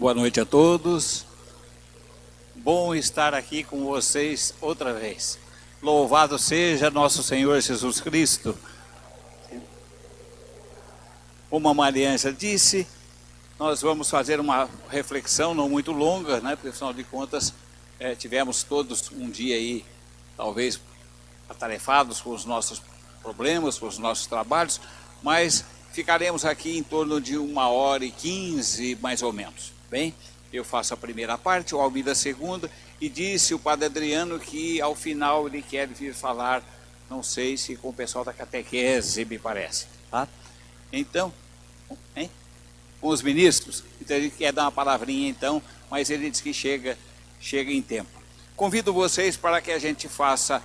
Boa noite a todos. Bom estar aqui com vocês outra vez. Louvado seja nosso Senhor Jesus Cristo. Como a Mariângela disse, nós vamos fazer uma reflexão não muito longa, né? Porque afinal de contas é, tivemos todos um dia aí, talvez atarefados com os nossos problemas, com os nossos trabalhos, mas ficaremos aqui em torno de uma hora e quinze, mais ou menos. Bem, eu faço a primeira parte, o Almir a segunda, e disse o Padre Adriano que ao final ele quer vir falar, não sei se com o pessoal da catequese, me parece. Tá? Então, hein? com os ministros, então ele quer dar uma palavrinha então, mas ele diz que chega, chega em tempo. Convido vocês para que a gente faça,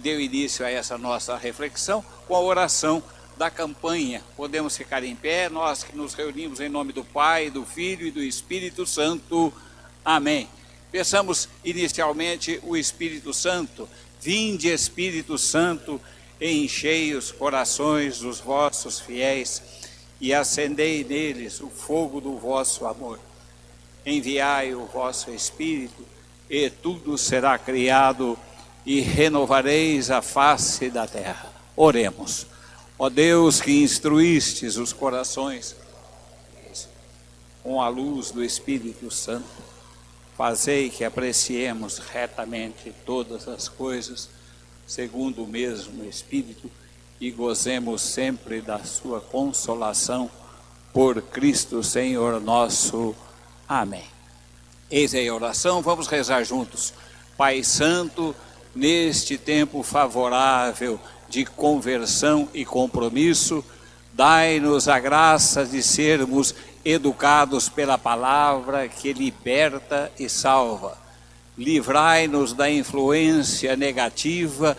dê início a essa nossa reflexão com a oração da campanha. Podemos ficar em pé, nós que nos reunimos em nome do Pai, do Filho e do Espírito Santo. Amém. Peçamos inicialmente o Espírito Santo. Vinde, Espírito Santo, enchei os corações dos vossos fiéis e acendei neles o fogo do vosso amor. Enviai o vosso Espírito e tudo será criado e renovareis a face da terra. Oremos. Ó Deus que instruístes os corações com a luz do Espírito Santo, fazei que apreciemos retamente todas as coisas, segundo o mesmo Espírito, e gozemos sempre da sua consolação, por Cristo Senhor nosso. Amém. Eis aí a oração, vamos rezar juntos. Pai Santo, neste tempo favorável, de conversão e compromisso, dai-nos a graça de sermos educados pela palavra que liberta e salva. Livrai-nos da influência negativa,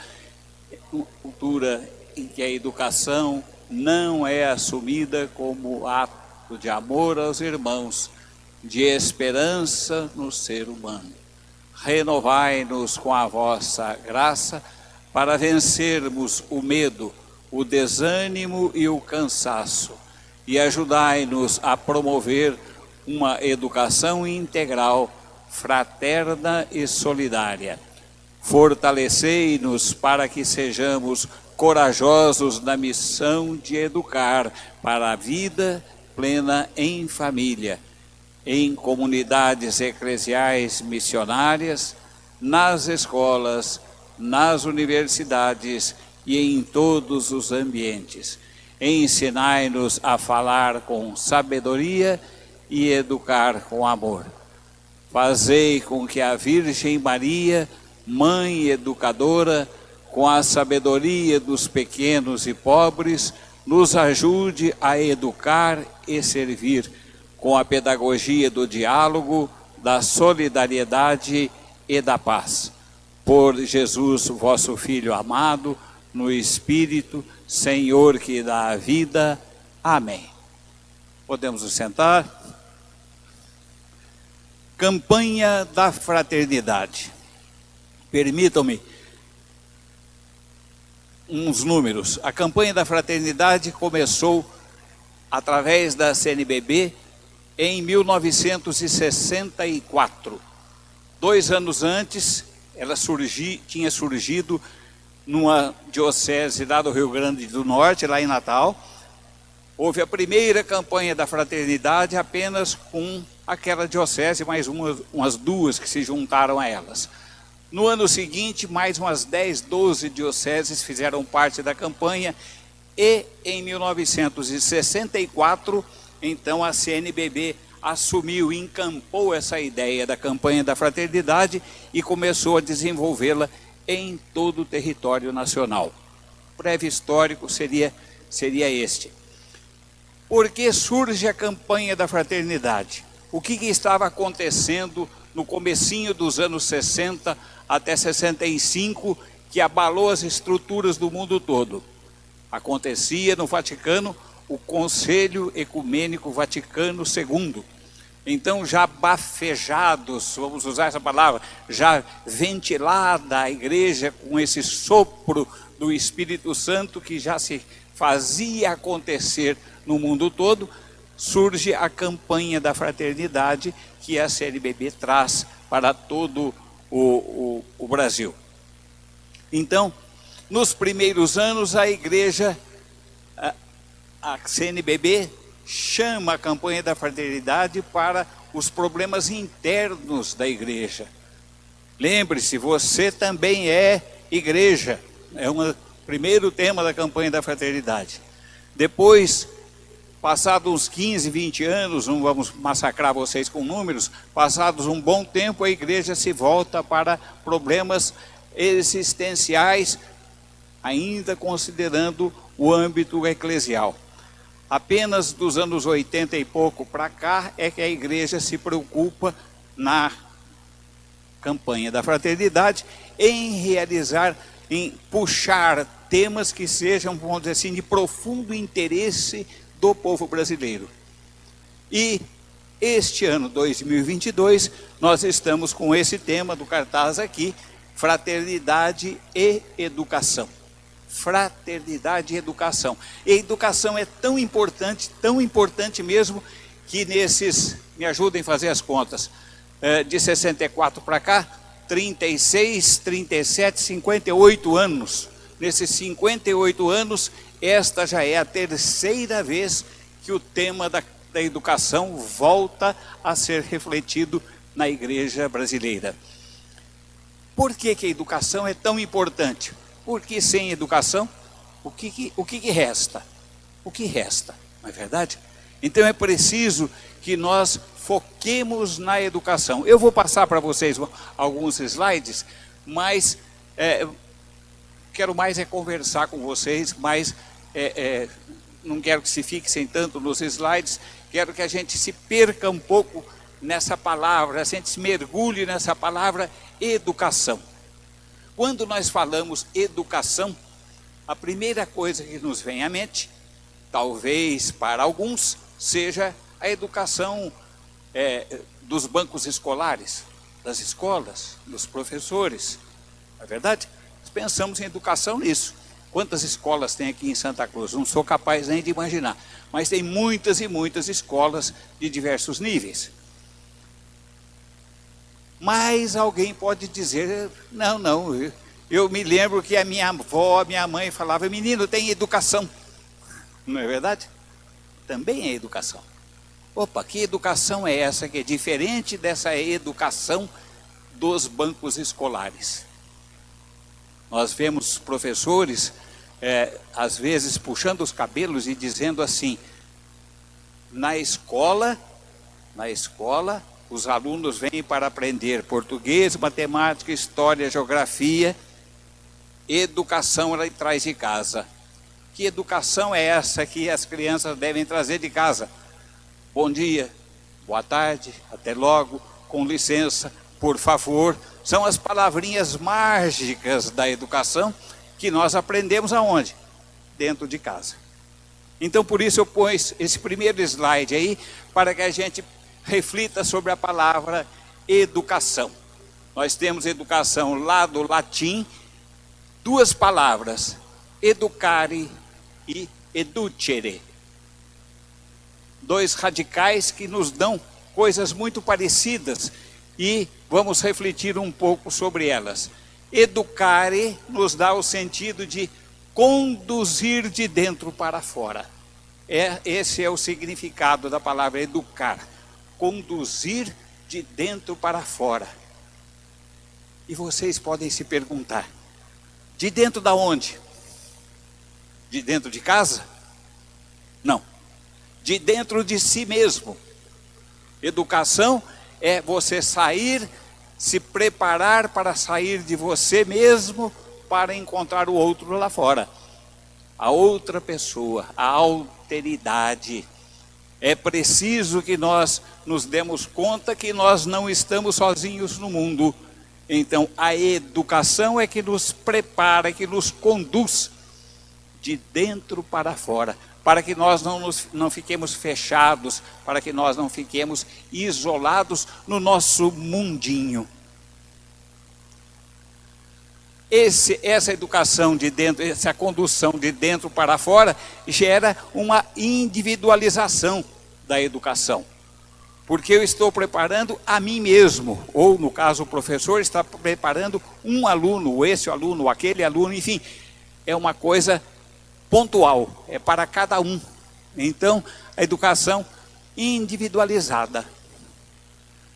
cultura em que a educação não é assumida como ato de amor aos irmãos, de esperança no ser humano. Renovai-nos com a vossa graça para vencermos o medo, o desânimo e o cansaço, e ajudai-nos a promover uma educação integral, fraterna e solidária. Fortalecei-nos para que sejamos corajosos na missão de educar para a vida plena em família, em comunidades eclesiais missionárias, nas escolas, nas universidades e em todos os ambientes. Ensinai-nos a falar com sabedoria e educar com amor. Fazei com que a Virgem Maria, mãe educadora, com a sabedoria dos pequenos e pobres, nos ajude a educar e servir com a pedagogia do diálogo, da solidariedade e da paz por Jesus, vosso Filho amado, no Espírito, Senhor que dá a vida. Amém. Podemos nos sentar? Campanha da Fraternidade. Permitam-me uns números. A campanha da Fraternidade começou através da CNBB em 1964. Dois anos antes, ela surgi, tinha surgido numa diocese lá do Rio Grande do Norte, lá em Natal. Houve a primeira campanha da fraternidade apenas com aquela diocese, mais umas, umas duas que se juntaram a elas. No ano seguinte, mais umas 10, 12 dioceses fizeram parte da campanha e em 1964, então a CNBB assumiu, encampou essa ideia da campanha da fraternidade e começou a desenvolvê-la em todo o território nacional. Breve histórico seria, seria este. Por que surge a campanha da fraternidade? O que, que estava acontecendo no comecinho dos anos 60 até 65 que abalou as estruturas do mundo todo? Acontecia no Vaticano o Conselho Ecumênico Vaticano II, então, já bafejados, vamos usar essa palavra, já ventilada a igreja com esse sopro do Espírito Santo que já se fazia acontecer no mundo todo, surge a campanha da fraternidade que a CNBB traz para todo o, o, o Brasil. Então, nos primeiros anos, a igreja, a, a CNBB, chama a campanha da fraternidade para os problemas internos da igreja. Lembre-se, você também é igreja. É o primeiro tema da campanha da fraternidade. Depois, passados uns 15, 20 anos, não vamos massacrar vocês com números, passados um bom tempo, a igreja se volta para problemas existenciais, ainda considerando o âmbito eclesial. Apenas dos anos 80 e pouco para cá é que a igreja se preocupa na campanha da fraternidade em realizar, em puxar temas que sejam, vamos dizer assim, de profundo interesse do povo brasileiro. E este ano 2022, nós estamos com esse tema do cartaz aqui, fraternidade e educação. Fraternidade e educação. E educação é tão importante, tão importante mesmo, que nesses, me ajudem a fazer as contas, eh, de 64 para cá, 36, 37, 58 anos. Nesses 58 anos, esta já é a terceira vez que o tema da, da educação volta a ser refletido na igreja brasileira. Por que, que a educação é tão importante? Porque sem educação, o que, o que, que resta? O que resta, não é verdade? Então é preciso que nós foquemos na educação. Eu vou passar para vocês alguns slides, mas é, quero mais é conversar com vocês, mas é, é, não quero que se fixem tanto nos slides, quero que a gente se perca um pouco nessa palavra, a gente se mergulhe nessa palavra educação. Quando nós falamos educação, a primeira coisa que nos vem à mente, talvez para alguns, seja a educação é, dos bancos escolares, das escolas, dos professores. Não é verdade? Nós pensamos em educação nisso. Quantas escolas tem aqui em Santa Cruz? Não sou capaz nem de imaginar. Mas tem muitas e muitas escolas de diversos níveis. Mas alguém pode dizer, não, não, eu me lembro que a minha avó, a minha mãe falava, menino, tem educação. Não é verdade? Também é educação. Opa, que educação é essa que é diferente dessa educação dos bancos escolares? Nós vemos professores, é, às vezes, puxando os cabelos e dizendo assim, na escola, na escola, os alunos vêm para aprender português, matemática, história, geografia, educação ela traz de casa. Que educação é essa que as crianças devem trazer de casa? Bom dia, boa tarde, até logo, com licença, por favor. São as palavrinhas mágicas da educação que nós aprendemos aonde? Dentro de casa. Então, por isso eu pus esse primeiro slide aí, para que a gente reflita sobre a palavra educação. Nós temos educação lá do latim, duas palavras, educare e educere. Dois radicais que nos dão coisas muito parecidas e vamos refletir um pouco sobre elas. Educare nos dá o sentido de conduzir de dentro para fora. É, esse é o significado da palavra educar conduzir de dentro para fora. E vocês podem se perguntar, de dentro da onde? De dentro de casa? Não. De dentro de si mesmo. Educação é você sair, se preparar para sair de você mesmo para encontrar o outro lá fora. A outra pessoa, a alteridade. É preciso que nós nos demos conta que nós não estamos sozinhos no mundo. Então, a educação é que nos prepara, que nos conduz de dentro para fora, para que nós não, nos, não fiquemos fechados, para que nós não fiquemos isolados no nosso mundinho. Esse, essa educação de dentro, essa condução de dentro para fora, gera uma individualização da educação. Porque eu estou preparando a mim mesmo, ou no caso o professor está preparando um aluno, esse aluno, aquele aluno, enfim, é uma coisa pontual, é para cada um. Então, a educação individualizada.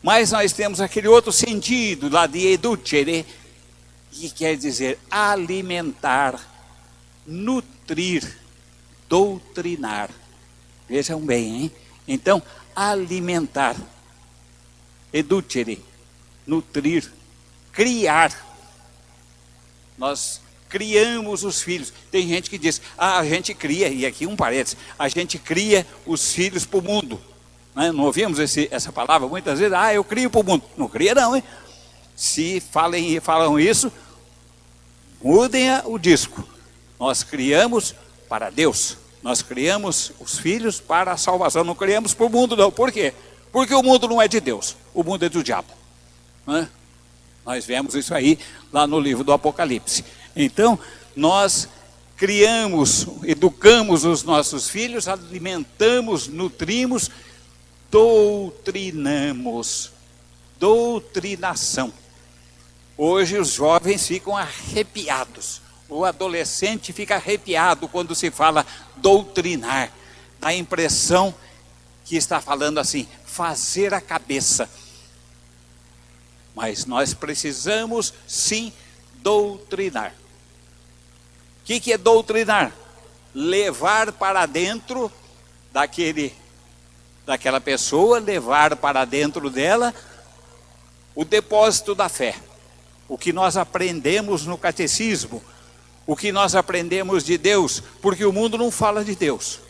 Mas nós temos aquele outro sentido lá de educere, que quer dizer alimentar, nutrir, doutrinar. Vejam bem, hein? Então, alimentar, educere, nutrir, criar. Nós criamos os filhos. Tem gente que diz, ah, a gente cria, e aqui um parênteses, a gente cria os filhos para o mundo. Né? Não ouvimos esse, essa palavra muitas vezes, ah, eu crio para o mundo. Não cria não, hein? Se falem, falam isso, mudem o disco. Nós criamos para Deus. Nós criamos os filhos para a salvação. Não criamos para o mundo, não. Por quê? Porque o mundo não é de Deus. O mundo é do diabo. Né? Nós vemos isso aí lá no livro do Apocalipse. Então, nós criamos, educamos os nossos filhos, alimentamos, nutrimos, doutrinamos. Doutrinação. Hoje os jovens ficam arrepiados. O adolescente fica arrepiado quando se fala doutrinar. Dá a impressão que está falando assim, fazer a cabeça. Mas nós precisamos sim doutrinar que, que é doutrinar? Levar para dentro daquele, daquela pessoa, levar para dentro dela o depósito da fé. O que nós aprendemos no catecismo, o que nós aprendemos de Deus, porque o mundo não fala de Deus.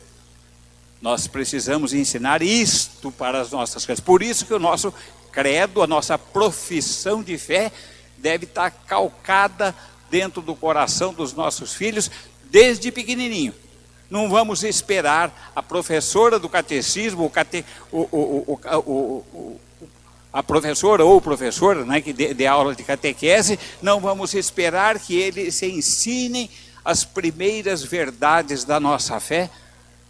Nós precisamos ensinar isto para as nossas crianças. Por isso que o nosso credo, a nossa profissão de fé, deve estar calcada dentro do coração dos nossos filhos desde pequenininho. Não vamos esperar a professora do catecismo, o cate, o, o, o, a professora ou o professor né, que dê, dê aula de catequese, não vamos esperar que eles ensinem as primeiras verdades da nossa fé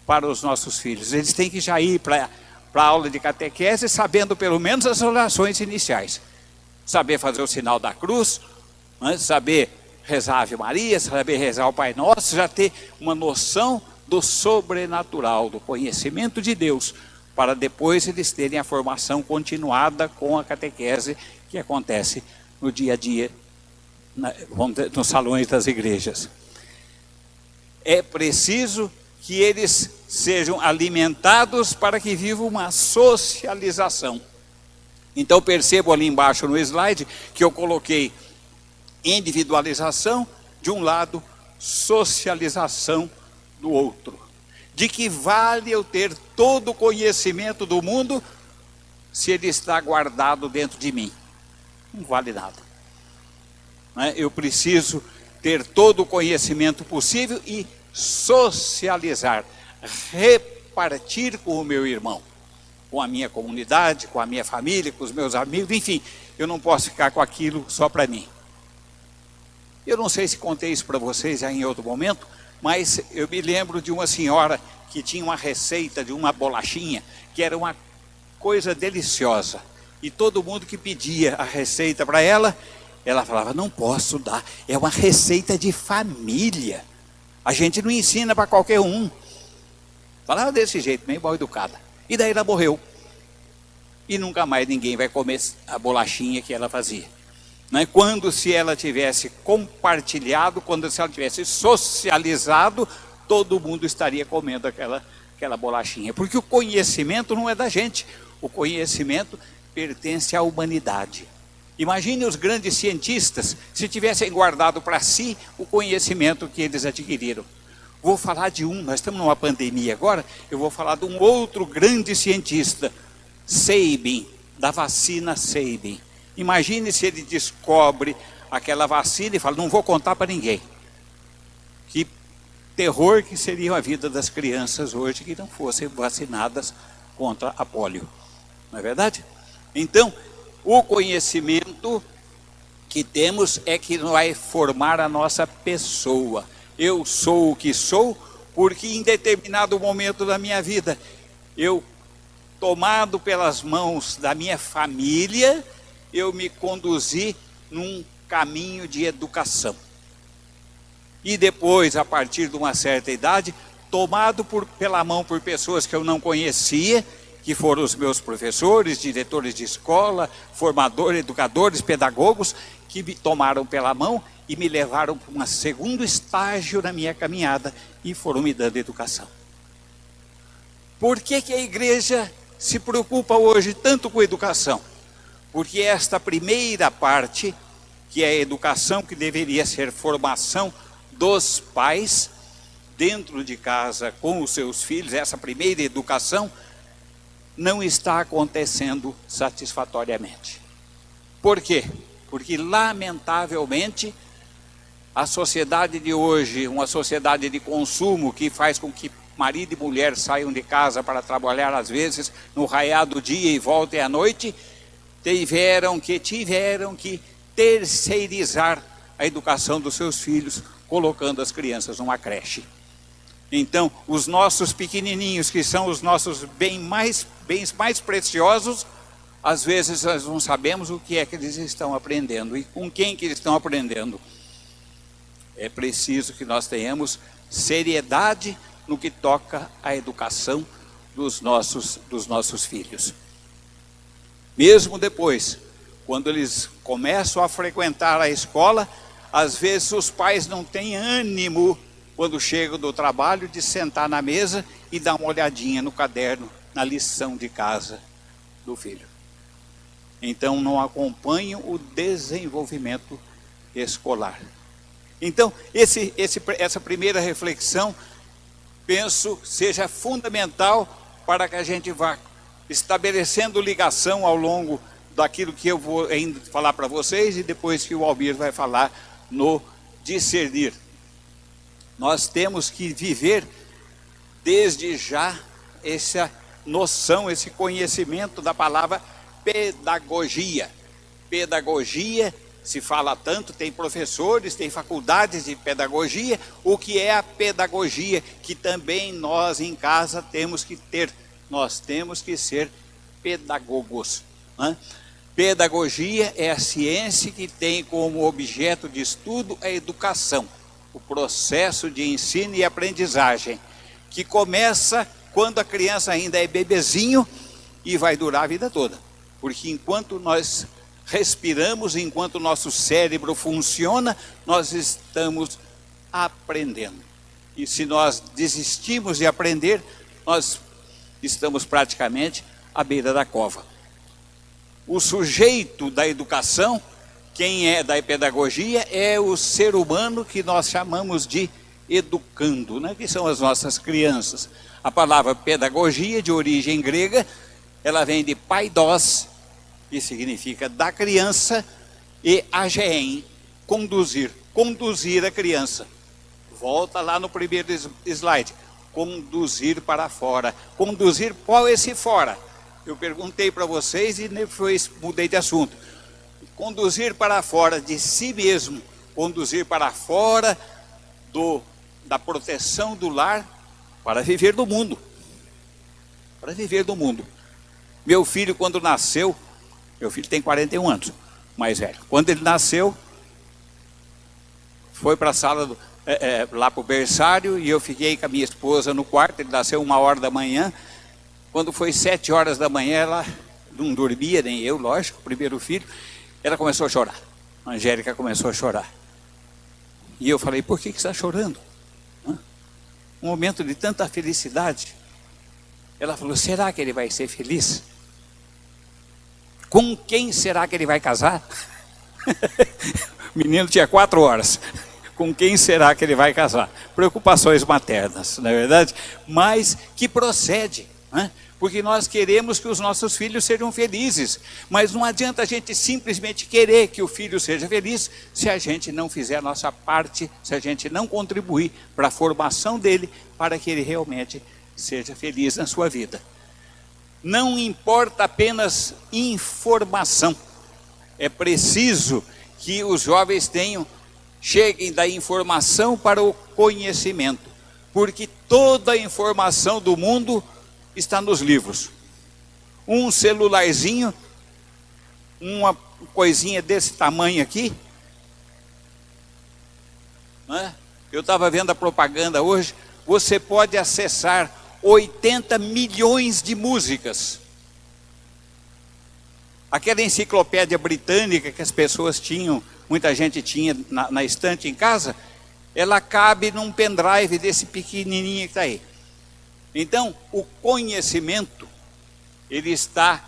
para os nossos filhos. Eles têm que já ir para a aula de catequese sabendo pelo menos as orações iniciais. Saber fazer o sinal da cruz, né, saber rezar a Ave Maria, saber rezar o Pai Nosso, já ter uma noção do sobrenatural, do conhecimento de Deus, para depois eles terem a formação continuada com a catequese que acontece no dia a dia, nos salões das igrejas. É preciso que eles sejam alimentados para que vivam uma socialização. Então percebo ali embaixo no slide que eu coloquei individualização de um lado, socialização do outro. De que vale eu ter todo o conhecimento do mundo se ele está guardado dentro de mim? Não vale nada. Né? Eu preciso ter todo o conhecimento possível e socializar, repartir com o meu irmão, com a minha comunidade, com a minha família, com os meus amigos, enfim, eu não posso ficar com aquilo só para mim. Eu não sei se contei isso para vocês já em outro momento, mas eu me lembro de uma senhora que tinha uma receita de uma bolachinha, que era uma coisa deliciosa. E todo mundo que pedia a receita para ela, ela falava, não posso dar, é uma receita de família. A gente não ensina para qualquer um. Falava desse jeito, meio mal educada. E daí ela morreu. E nunca mais ninguém vai comer a bolachinha que ela fazia. Né? Quando se ela tivesse compartilhado, quando se ela tivesse socializado, todo mundo estaria comendo aquela, aquela bolachinha. Porque o conhecimento não é da gente, o conhecimento pertence à humanidade. Imagine os grandes cientistas se tivessem guardado para si o conhecimento que eles adquiriram. Vou falar de um, nós estamos numa pandemia agora, eu vou falar de um outro grande cientista, Sabin, da vacina Sabin. Imagine se ele descobre aquela vacina e fala, não vou contar para ninguém. Que terror que seria a vida das crianças hoje que não fossem vacinadas contra a polio. Não é verdade? Então, o conhecimento que temos é que vai formar a nossa pessoa. Eu sou o que sou porque em determinado momento da minha vida eu tomado pelas mãos da minha família, eu me conduzi num caminho de educação. E depois, a partir de uma certa idade, tomado por, pela mão por pessoas que eu não conhecia, que foram os meus professores, diretores de escola, formadores, educadores, pedagogos, que me tomaram pela mão e me levaram para um segundo estágio na minha caminhada e foram me dando educação. Por que, que a igreja se preocupa hoje tanto com educação? Porque esta primeira parte, que é a educação, que deveria ser formação dos pais, dentro de casa com os seus filhos, essa primeira educação, não está acontecendo satisfatoriamente. Por quê? Porque, lamentavelmente, a sociedade de hoje, uma sociedade de consumo que faz com que marido e mulher saiam de casa para trabalhar, às vezes, no raiar do dia e voltem à noite, tiveram que, tiveram que terceirizar a educação dos seus filhos, colocando as crianças numa creche. Então, os nossos pequenininhos, que são os nossos bens mais, bens mais preciosos, às vezes nós não sabemos o que é que eles estão aprendendo e com quem que eles estão aprendendo. É preciso que nós tenhamos seriedade no que toca à educação dos nossos, dos nossos filhos. Mesmo depois, quando eles começam a frequentar a escola, às vezes os pais não têm ânimo quando chegam do trabalho, de sentar na mesa e dar uma olhadinha no caderno, na lição de casa do filho. Então, não acompanham o desenvolvimento escolar. Então, esse, esse, essa primeira reflexão, penso, seja fundamental para que a gente vá estabelecendo ligação ao longo daquilo que eu vou ainda falar para vocês e depois que o Albir vai falar no discernir nós temos que viver desde já essa noção, esse conhecimento da palavra pedagogia. Pedagogia, se fala tanto, tem professores, tem faculdades de pedagogia. O que é a pedagogia? Que também nós em casa temos que ter. Nós temos que ser pedagogos. Né? Pedagogia é a ciência que tem como objeto de estudo a educação o processo de ensino e aprendizagem, que começa quando a criança ainda é bebezinho e vai durar a vida toda. Porque enquanto nós respiramos, enquanto o nosso cérebro funciona, nós estamos aprendendo. E se nós desistimos de aprender, nós estamos praticamente à beira da cova. O sujeito da educação quem é da pedagogia é o ser humano que nós chamamos de educando, né? que são as nossas crianças. A palavra pedagogia, de origem grega, ela vem de paidós, que significa da criança, e ageen, conduzir, conduzir a criança. Volta lá no primeiro slide, conduzir para fora. Conduzir, qual esse fora? Eu perguntei para vocês e depois mudei de assunto conduzir para fora de si mesmo, conduzir para fora do, da proteção do lar para viver do mundo. Para viver do mundo. Meu filho, quando nasceu, meu filho tem 41 anos, mais velho. Quando ele nasceu, foi para a sala, do, é, é, lá para o berçário, e eu fiquei com a minha esposa no quarto, ele nasceu uma hora da manhã. Quando foi sete horas da manhã, ela não dormia, nem eu, lógico, primeiro filho. Ela começou a chorar. A Angélica começou a chorar. E eu falei, por que, que está chorando? Um momento de tanta felicidade. Ela falou, será que ele vai ser feliz? Com quem será que ele vai casar? o menino tinha quatro horas. Com quem será que ele vai casar? Preocupações maternas, não é verdade? Mas que procede. Né? porque nós queremos que os nossos filhos sejam felizes, mas não adianta a gente simplesmente querer que o filho seja feliz se a gente não fizer a nossa parte, se a gente não contribuir para a formação dele, para que ele realmente seja feliz na sua vida. Não importa apenas informação, é preciso que os jovens tenham, cheguem da informação para o conhecimento, porque toda a informação do mundo está nos livros. um celularzinho, uma coisinha desse tamanho aqui. Né? Eu estava vendo a propaganda hoje, você pode acessar 80 milhões de músicas. Aquela enciclopédia britânica que as pessoas tinham, muita gente tinha na, na estante em casa, ela cabe num pendrive desse pequenininho que está aí. Então, o conhecimento, ele está,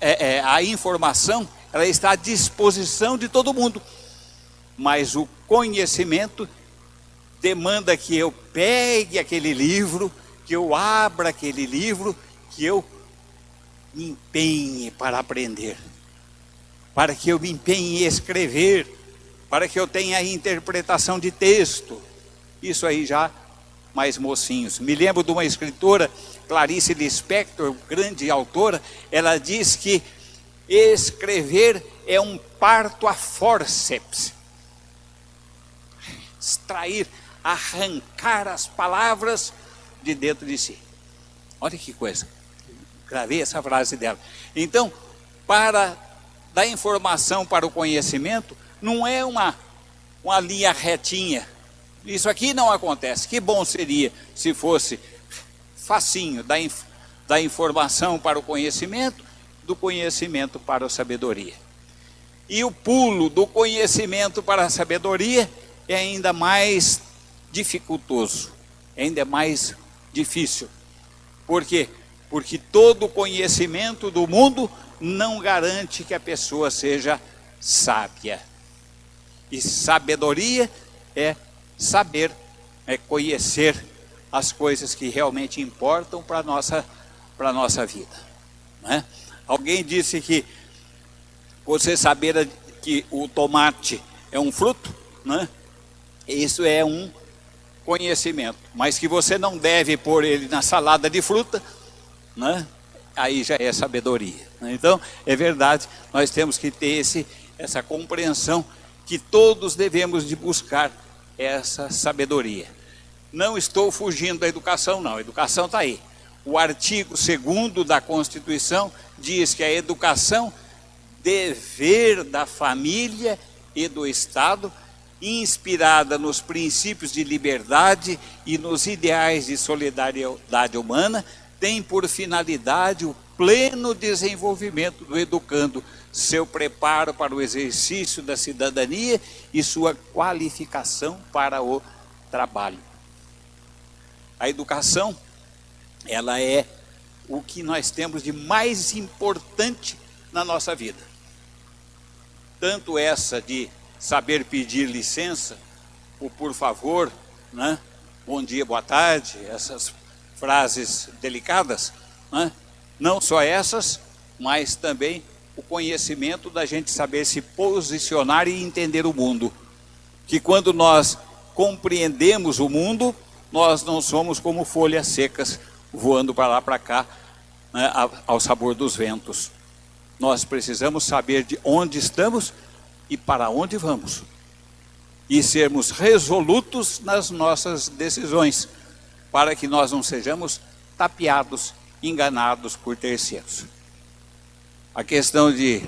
é, é, a informação, ela está à disposição de todo mundo. Mas o conhecimento demanda que eu pegue aquele livro, que eu abra aquele livro, que eu me empenhe para aprender, para que eu me empenhe em escrever, para que eu tenha interpretação de texto. Isso aí já mais mocinhos. Me lembro de uma escritora, Clarice Lispector, grande autora, ela diz que escrever é um parto a forceps. Extrair, arrancar as palavras de dentro de si. Olha que coisa. Gravei essa frase dela. Então, para dar informação para o conhecimento, não é uma, uma linha retinha isso aqui não acontece. Que bom seria se fosse facinho da, inf da informação para o conhecimento, do conhecimento para a sabedoria. E o pulo do conhecimento para a sabedoria é ainda mais dificultoso, ainda mais difícil. Por quê? Porque todo conhecimento do mundo não garante que a pessoa seja sábia. E sabedoria é saber, é conhecer as coisas que realmente importam para a nossa, nossa vida. Né? Alguém disse que você saber que o tomate é um fruto, né? isso é um conhecimento, mas que você não deve pôr ele na salada de fruta, né? aí já é sabedoria. Né? Então, é verdade, nós temos que ter esse, essa compreensão que todos devemos de buscar essa sabedoria. Não estou fugindo da educação, não. A educação está aí. O artigo 2 da Constituição diz que a educação dever da família e do Estado, inspirada nos princípios de liberdade e nos ideais de solidariedade humana, tem por finalidade o pleno desenvolvimento do educando, seu preparo para o exercício da cidadania e sua qualificação para o trabalho. A educação, ela é o que nós temos de mais importante na nossa vida. Tanto essa de saber pedir licença, o por favor, né? bom dia, boa tarde, essas frases delicadas, né? não só essas, mas também o conhecimento da gente saber se posicionar e entender o mundo. Que quando nós compreendemos o mundo, nós não somos como folhas secas voando para lá para cá, né, ao sabor dos ventos. Nós precisamos saber de onde estamos e para onde vamos. E sermos resolutos nas nossas decisões, para que nós não sejamos tapeados, enganados por terceiros a questão de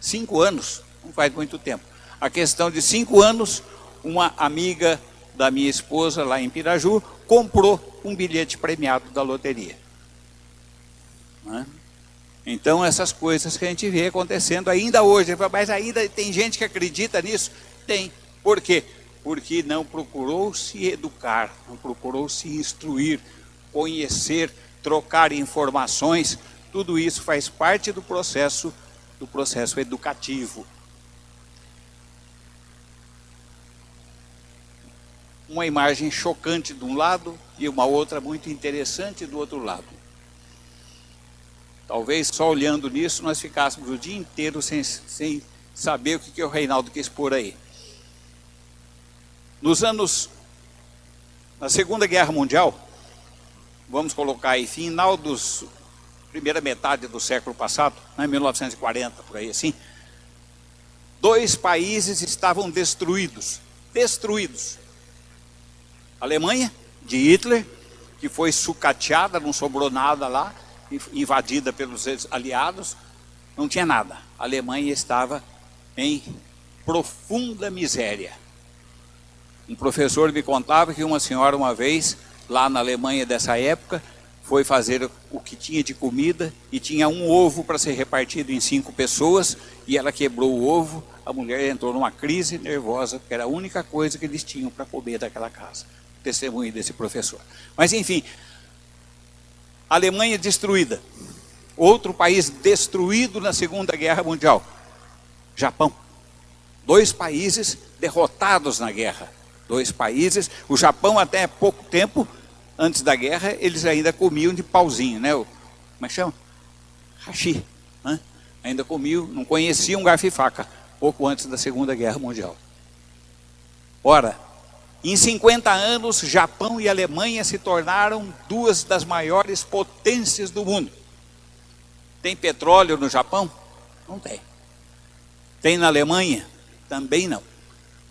cinco anos, não faz muito tempo, a questão de cinco anos, uma amiga da minha esposa lá em Piraju comprou um bilhete premiado da loteria. Né? Então essas coisas que a gente vê acontecendo ainda hoje, mas ainda tem gente que acredita nisso? Tem. Por quê? Porque não procurou se educar, não procurou se instruir, conhecer, trocar informações, tudo isso faz parte do processo, do processo educativo. Uma imagem chocante de um lado e uma outra muito interessante do outro lado. Talvez só olhando nisso nós ficássemos o dia inteiro sem, sem saber o que, que o Reinaldo quis pôr aí. Nos anos, na Segunda Guerra Mundial, vamos colocar aí, final dos primeira metade do século passado, né, 1940, por aí assim, dois países estavam destruídos, destruídos. A Alemanha, de Hitler, que foi sucateada, não sobrou nada lá, invadida pelos aliados, não tinha nada. A Alemanha estava em profunda miséria. Um professor me contava que uma senhora uma vez, lá na Alemanha dessa época, foi fazer o que tinha de comida e tinha um ovo para ser repartido em cinco pessoas e ela quebrou o ovo, a mulher entrou numa crise nervosa, porque era a única coisa que eles tinham para comer daquela casa. Testemunho desse professor. Mas enfim, Alemanha destruída. Outro país destruído na Segunda Guerra Mundial. Japão. Dois países derrotados na guerra. Dois países. O Japão até pouco tempo, antes da guerra, eles ainda comiam de pauzinho, né? Como é que chama? Hashi. Né? Ainda comiam, não conheciam garfo e faca, pouco antes da Segunda Guerra Mundial. Ora, em 50 anos, Japão e Alemanha se tornaram duas das maiores potências do mundo. Tem petróleo no Japão? Não tem. Tem na Alemanha? Também não.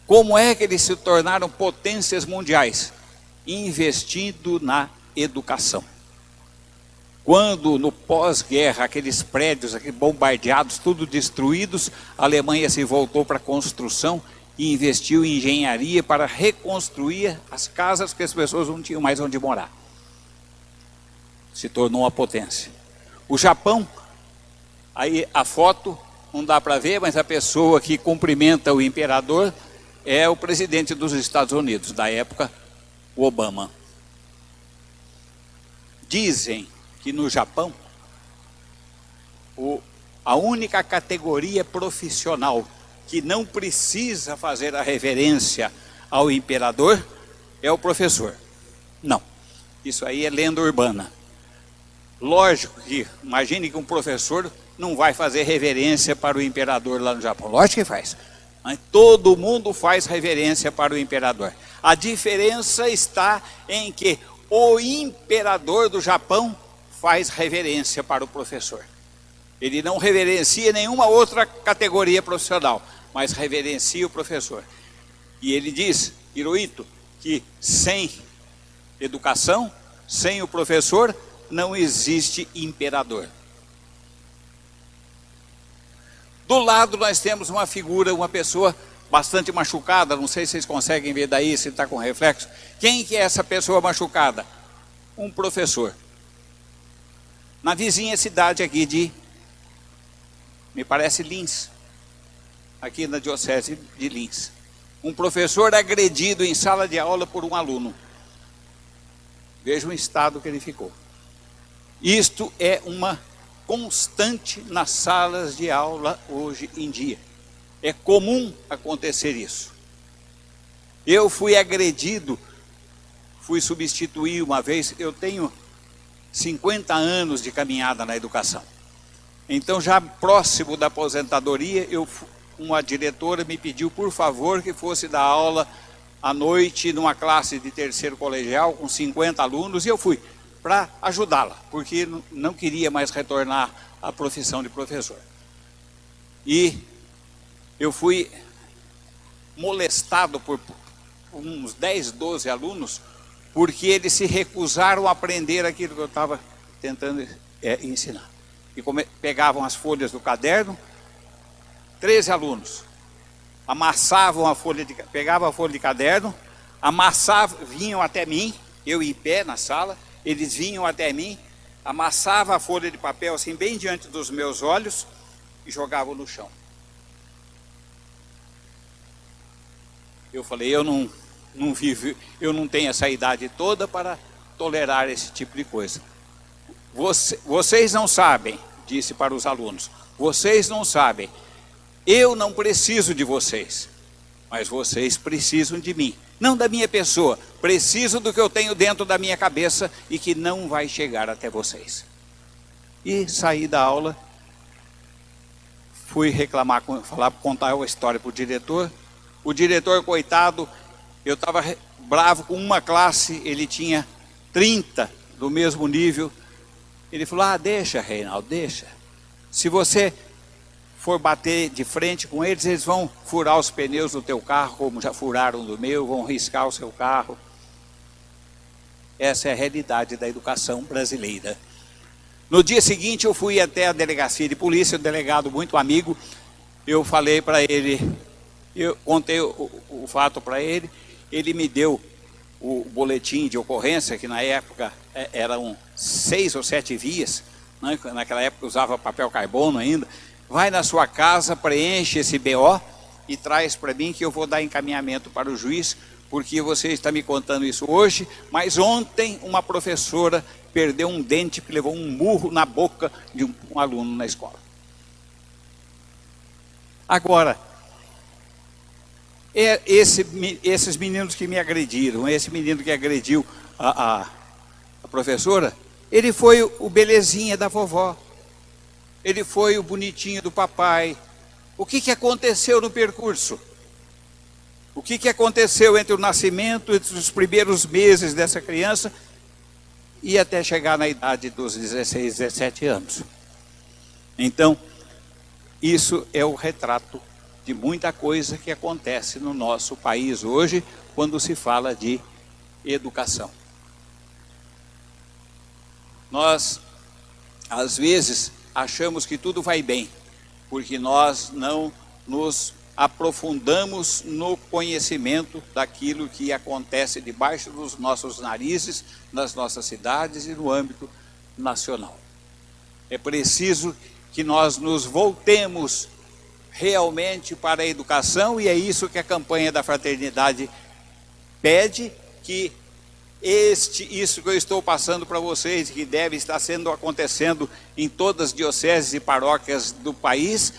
Como é que eles se tornaram potências mundiais? Investindo na educação. Quando no pós-guerra, aqueles prédios aqueles bombardeados, tudo destruídos, a Alemanha se voltou para a construção e investiu em engenharia para reconstruir as casas que as pessoas não tinham mais onde morar. Se tornou uma potência. O Japão, aí a foto não dá para ver, mas a pessoa que cumprimenta o imperador é o presidente dos Estados Unidos, da época, o Obama. Dizem que no Japão, o, a única categoria profissional que não precisa fazer a reverência ao imperador é o professor. Não, isso aí é lenda urbana. Lógico que, imagine que um professor não vai fazer reverência para o imperador lá no Japão. Lógico que faz. Todo mundo faz reverência para o imperador. A diferença está em que o imperador do Japão faz reverência para o professor. Ele não reverencia nenhuma outra categoria profissional mas reverencia o professor. E ele diz, Hirohito, que sem educação, sem o professor, não existe imperador. Do lado nós temos uma figura, uma pessoa bastante machucada, não sei se vocês conseguem ver daí, se está com reflexo. Quem que é essa pessoa machucada? Um professor. Na vizinha cidade aqui de, me parece, Lins aqui na Diocese de Lins. Um professor agredido em sala de aula por um aluno. Veja o estado que ele ficou. Isto é uma constante nas salas de aula hoje em dia. É comum acontecer isso. Eu fui agredido, fui substituir uma vez, eu tenho 50 anos de caminhada na educação. Então, já próximo da aposentadoria, eu uma diretora me pediu, por favor, que fosse dar aula à noite numa classe de terceiro colegial com 50 alunos, e eu fui para ajudá-la, porque não queria mais retornar à profissão de professor. E eu fui molestado por uns 10, 12 alunos, porque eles se recusaram a aprender aquilo que eu estava tentando é, ensinar. E pegavam as folhas do caderno, 13 alunos. Amassavam a folha de, pegavam a folha de caderno, amassavam, vinham até mim, eu em pé na sala, eles vinham até mim, amassavam a folha de papel assim bem diante dos meus olhos e jogavam no chão. Eu falei, eu não, não vivo, eu não tenho essa idade toda para tolerar esse tipo de coisa. Você, vocês não sabem, disse para os alunos, vocês não sabem eu não preciso de vocês, mas vocês precisam de mim. Não da minha pessoa, preciso do que eu tenho dentro da minha cabeça e que não vai chegar até vocês. E saí da aula, fui reclamar, falar, contar a história para o diretor. O diretor, coitado, eu estava bravo com uma classe, ele tinha 30 do mesmo nível. Ele falou, ah, deixa, Reinaldo, deixa. Se você for bater de frente com eles, eles vão furar os pneus do teu carro, como já furaram do meu, vão riscar o seu carro. Essa é a realidade da educação brasileira. No dia seguinte eu fui até a delegacia de polícia, o delegado muito amigo, eu falei para ele, eu contei o, o fato para ele, ele me deu o boletim de ocorrência, que na época é, eram seis ou sete vias, né? naquela época usava papel carbono ainda, vai na sua casa, preenche esse BO e traz para mim que eu vou dar encaminhamento para o juiz, porque você está me contando isso hoje, mas ontem uma professora perdeu um dente que levou um murro na boca de um, um aluno na escola. Agora, é esse, esses meninos que me agrediram, esse menino que agrediu a, a, a professora, ele foi o belezinha da vovó, ele foi o bonitinho do papai. O que, que aconteceu no percurso? O que, que aconteceu entre o nascimento, entre os primeiros meses dessa criança e até chegar na idade dos 16, 17 anos? Então, isso é o retrato de muita coisa que acontece no nosso país hoje quando se fala de educação. Nós, às vezes, achamos que tudo vai bem, porque nós não nos aprofundamos no conhecimento daquilo que acontece debaixo dos nossos narizes, nas nossas cidades e no âmbito nacional. É preciso que nós nos voltemos realmente para a educação e é isso que a campanha da fraternidade pede, que este, isso que eu estou passando para vocês, que deve estar sendo acontecendo em todas as dioceses e paróquias do país,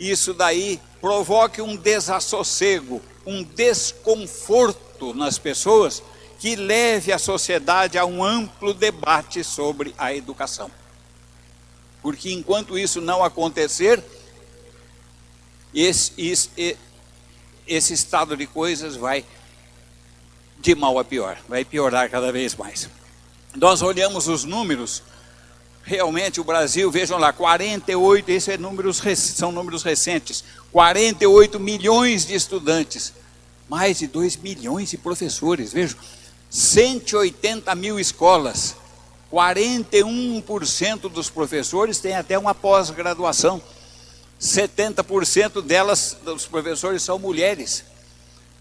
isso daí provoque um desassossego, um desconforto nas pessoas, que leve a sociedade a um amplo debate sobre a educação. Porque enquanto isso não acontecer, esse, esse, esse estado de coisas vai de mal a pior, vai piorar cada vez mais. Nós olhamos os números, realmente o Brasil, vejam lá, 48, esses é números, são números recentes, 48 milhões de estudantes, mais de 2 milhões de professores, vejam, 180 mil escolas, 41% dos professores têm até uma pós-graduação. 70% delas, dos professores, são mulheres.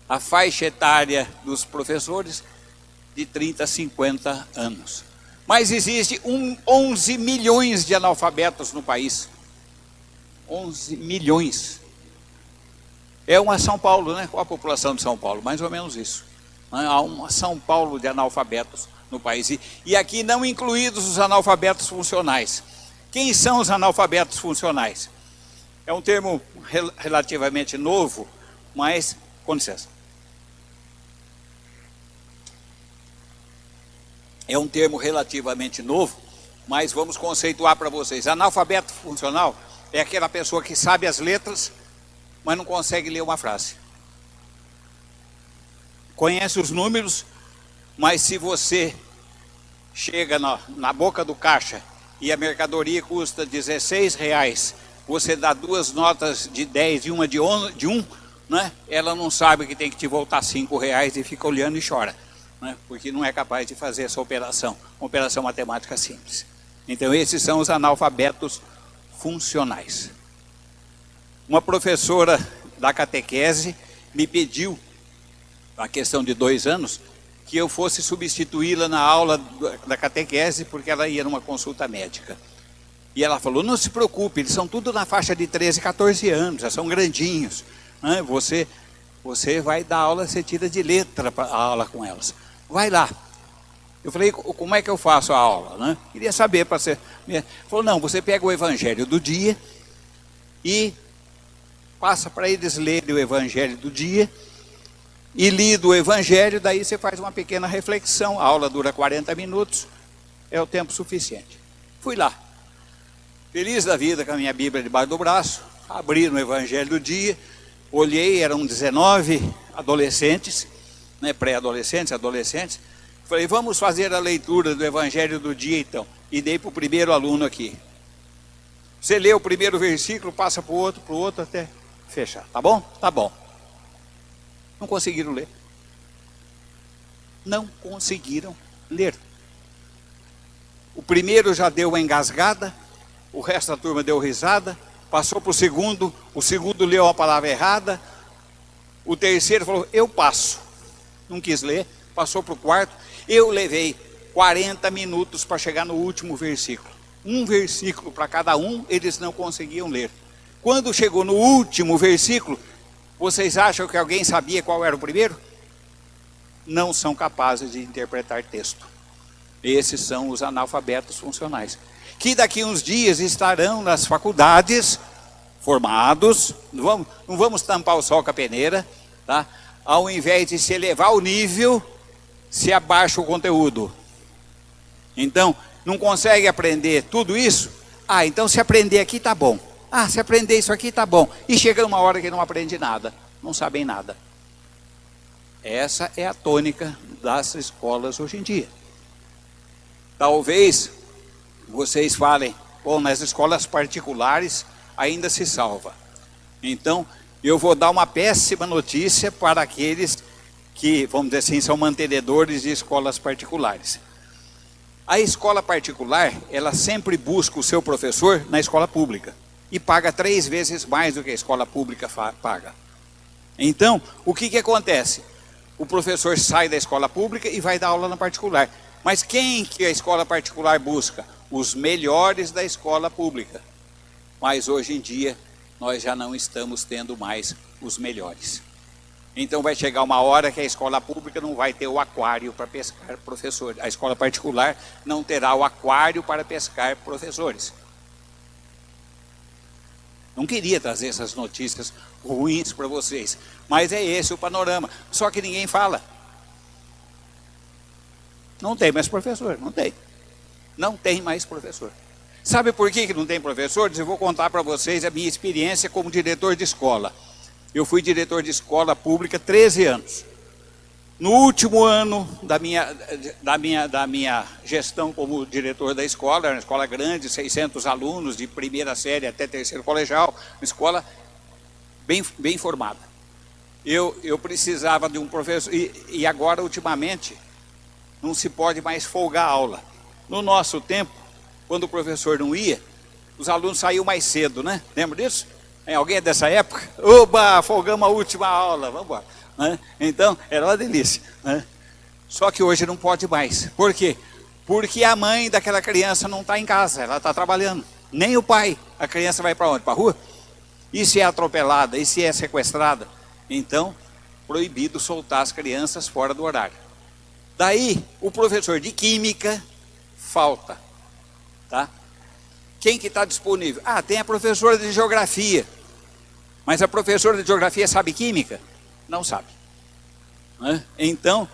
A faixa etária dos professores, de 30 a 50 anos. Mas existe um, 11 milhões de analfabetos no país. 11 milhões. É uma São Paulo, né? Qual a população de São Paulo? Mais ou menos isso. Há uma São Paulo de analfabetos no país. E, aqui não incluídos os analfabetos funcionais. Quem são os analfabetos funcionais? É um termo rel relativamente novo, mas, com licença. É um termo relativamente novo, mas vamos conceituar para vocês. Analfabeto funcional é aquela pessoa que sabe as letras, mas não consegue ler uma frase. Conhece os números, mas se você chega na, na boca do caixa e a mercadoria custa 16 reais você dá duas notas de 10 e uma de, on, de um, né? ela não sabe que tem que te voltar 5 reais e fica olhando e chora, né? porque não é capaz de fazer essa operação, uma operação matemática simples. Então esses são os analfabetos funcionais. Uma professora da catequese me pediu, a questão de dois anos, que eu fosse substituí-la na aula da catequese, porque ela ia numa consulta médica. E ela falou, não se preocupe, eles são tudo na faixa de 13, 14 anos, já são grandinhos. Né? Você, você vai dar aula, você tira de letra a aula com elas. Vai lá. Eu falei, como é que eu faço a aula? Né? Queria saber para ser. Falou, não, você pega o evangelho do dia e passa para eles lerem o evangelho do dia e lido o evangelho, daí você faz uma pequena reflexão, a aula dura 40 minutos, é o tempo suficiente. Fui lá. Feliz da vida com a minha Bíblia debaixo do braço, abri no Evangelho do dia, olhei, eram 19 adolescentes, né, pré-adolescentes, adolescentes. Falei, vamos fazer a leitura do Evangelho do dia então. E dei para o primeiro aluno aqui. Você lê o primeiro versículo, passa para o outro, para o outro, até fechar. Tá bom? Tá bom. Não conseguiram ler. Não conseguiram ler. O primeiro já deu uma engasgada, o resto da turma deu risada, passou para o segundo, o segundo leu a palavra errada, o terceiro falou, eu passo. Não quis ler, passou para o quarto. Eu levei 40 minutos para chegar no último versículo. Um versículo para cada um, eles não conseguiam ler. Quando chegou no último versículo, vocês acham que alguém sabia qual era o primeiro? Não são capazes de interpretar texto. Esses são os analfabetos funcionais. Que daqui uns dias estarão nas faculdades, formados, não vamos, não vamos tampar o sol com a peneira, tá? Ao invés de se elevar o nível, se abaixa o conteúdo. Então, não consegue aprender tudo isso? Ah, então se aprender aqui tá bom. Ah, se aprender isso aqui tá bom. E chega uma hora que não aprende nada, não sabem nada. Essa é a tônica das escolas hoje em dia. Talvez vocês falem, bom, nas escolas particulares ainda se salva. Então, eu vou dar uma péssima notícia para aqueles que, vamos dizer assim, são mantenedores de escolas particulares. A escola particular, ela sempre busca o seu professor na escola pública e paga três vezes mais do que a escola pública paga. Então, o que, que acontece? O professor sai da escola pública e vai dar aula na particular. Mas quem que a escola particular busca? Os melhores da escola pública. Mas hoje em dia, nós já não estamos tendo mais os melhores. Então vai chegar uma hora que a escola pública não vai ter o aquário para pescar professores. A escola particular não terá o aquário para pescar professores. Não queria trazer essas notícias ruins para vocês, mas é esse o panorama. Só que ninguém fala. Não tem mais professor, não tem. Não tem mais professor. Sabe por que não tem professores? Eu vou contar para vocês a minha experiência como diretor de escola. Eu fui diretor de escola pública 13 anos. No último ano da minha, da minha, da minha gestão como diretor da escola, era uma escola grande, 600 alunos, de primeira série até terceiro colegial, uma escola bem, bem formada. Eu, eu precisava de um professor, e, e agora, ultimamente, não se pode mais folgar a aula. No nosso tempo, quando o professor não ia, os alunos saíam mais cedo, né? Lembra disso? Alguém é dessa época? Oba, folgamos a última aula, vamos embora. Né? Então, era uma delícia. Né? Só que hoje não pode mais. Por quê? Porque a mãe daquela criança não está em casa, ela está trabalhando. Nem o pai. A criança vai para onde? Para a rua? E se é atropelada? E se é sequestrada? Então, proibido soltar as crianças fora do horário. Daí, o professor de química falta. Tá? Quem que está disponível? Ah, tem a professora de geografia. Mas a professora de geografia sabe química? não sabe. Né? Então,